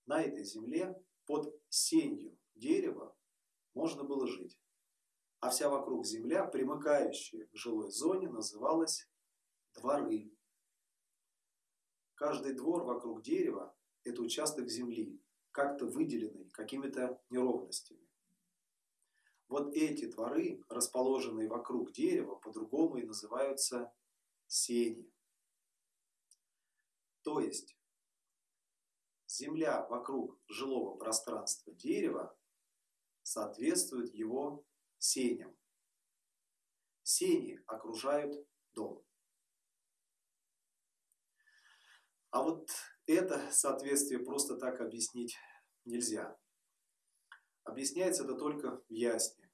На этой земле под сенью дерева можно было жить. А вся вокруг земля, примыкающая к жилой зоне, называлась дворы. Каждый двор вокруг дерева – это участок земли, как-то выделенный какими-то неровностями. Вот эти дворы, расположенные вокруг дерева, по-другому и называются сени. То есть земля вокруг жилого пространства дерева соответствует его сеням. Сени окружают дом. А вот это соответствие просто так объяснить нельзя. Объясняется это только в ясне.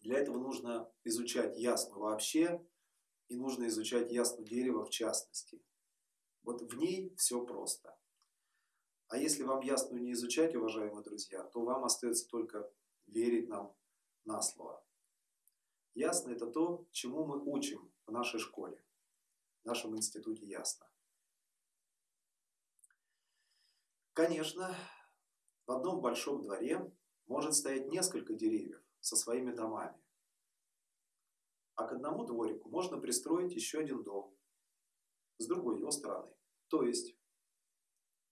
Для этого нужно изучать ясну вообще, и нужно изучать ясну дерево в частности. Вот в ней все просто. А если вам ясную не изучать, уважаемые друзья, то вам остается только верить нам на слово. Ясно это то, чему мы учим в нашей школе, в нашем институте ясно. Конечно, в одном большом дворе может стоять несколько деревьев со своими домами. А к одному дворику можно пристроить еще один дом с другой его стороны. То есть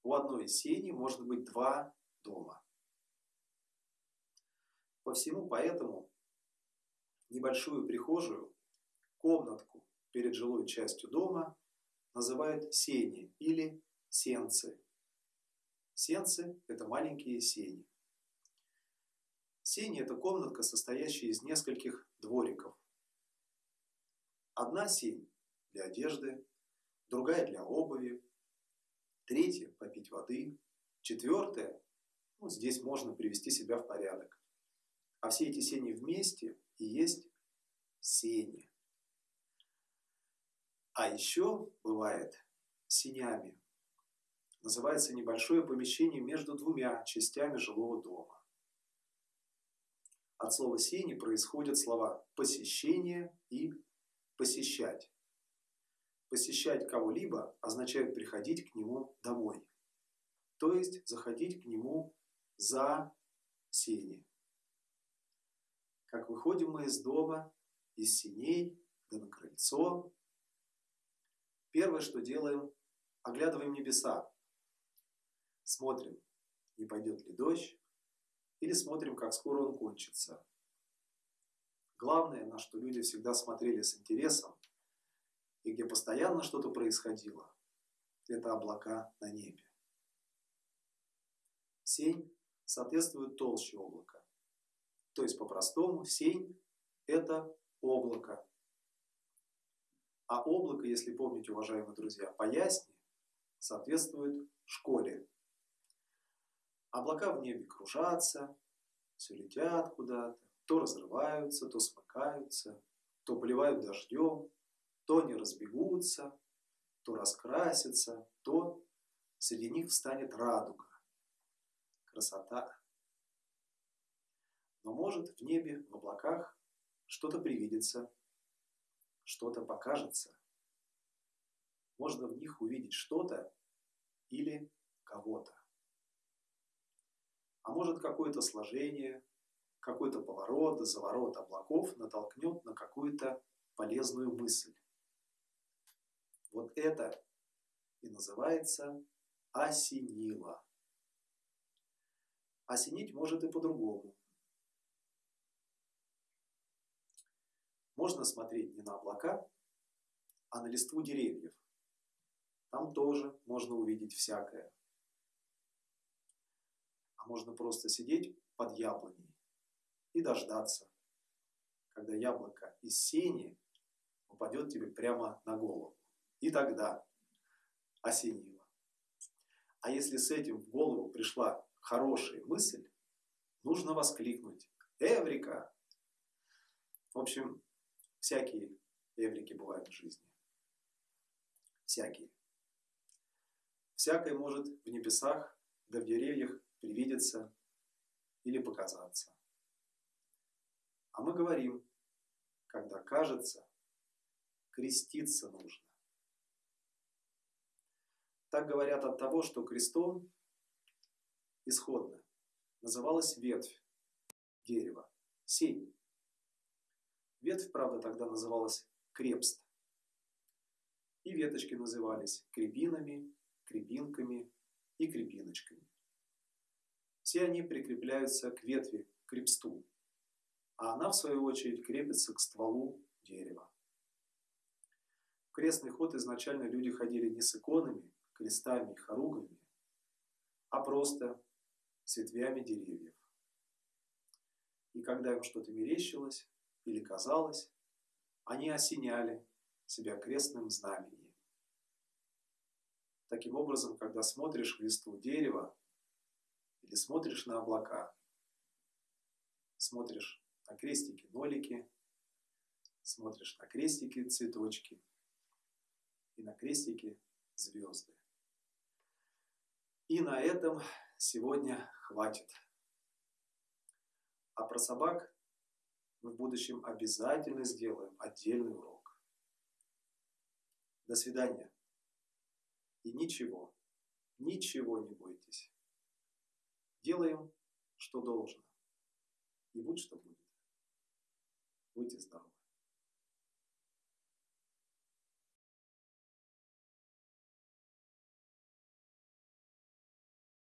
у одной сени может быть два дома. По всему поэтому небольшую прихожую, комнатку перед жилой частью дома называют сени или сенцы. Сенцы – это маленькие сени. Сени – это комнатка, состоящая из нескольких двориков. Одна сень для одежды, другая для обуви, третья – попить воды, четвертая – ну, здесь можно привести себя в порядок. А все эти сени вместе и есть сени. А еще бывает сенями называется небольшое помещение между двумя частями жилого дома. От слова «сени» происходят слова «посещение» и «посещать». Посещать кого-либо означает приходить к нему домой, то есть заходить к нему за сени. Как выходим мы из дома, из синей, да на крыльцо, первое, что делаем, оглядываем небеса, Смотрим, не пойдет ли дождь, или смотрим, как скоро он кончится. Главное, на что люди всегда смотрели с интересом, и где постоянно что-то происходило, это облака на небе. Сень соответствует толще облака. То есть, по-простому, сень – это облако. А облако, если помните, уважаемые друзья, по ясне, соответствует школе. Облака в небе кружатся, все летят куда-то, то разрываются, то смыкаются, то поливают дождем, то не разбегутся, то раскрасятся, то среди них встанет радуга. Красота. Но может в небе, в облаках что-то привидится, что-то покажется. Можно в них увидеть что-то или кого-то. А может какое-то сложение, какой-то поворот, заворот облаков натолкнет на какую-то полезную мысль. Вот это и называется осенило. Осенить может и по-другому. Можно смотреть не на облака, а на листву деревьев. Там тоже можно увидеть всякое. А можно просто сидеть под яблоней и дождаться, когда яблоко из сени упадет тебе прямо на голову. И тогда осенило. А если с этим в голову пришла хорошая мысль, нужно воскликнуть «Эврика!». В общем, всякие эврики бывают в жизни. Всякие. Всякое может в небесах да в деревьях привидеться или показаться. А мы говорим, когда кажется, креститься нужно. Так говорят от того, что крестом исходно называлась ветвь дерева, сень. Ветвь, правда, тогда называлась крепст. И веточки назывались крепинами, крепинками и крепиночками. Все они прикрепляются к ветви, к крепсту, а она, в свою очередь, крепится к стволу дерева. В крестный ход изначально люди ходили не с иконами, крестами и хоругами, а просто с ветвями деревьев. И когда им что-то мерещилось или казалось, они осеняли себя крестным знамением. Таким образом, когда смотришь в листву дерева или смотришь на облака, смотришь на крестики-нолики, смотришь на крестики-цветочки и на крестики-звезды. И на этом сегодня хватит. А про собак мы в будущем обязательно сделаем отдельный урок. До свидания. И ничего, ничего не бойтесь. Делаем, что должно. И будь что будет. Будьте здоровы.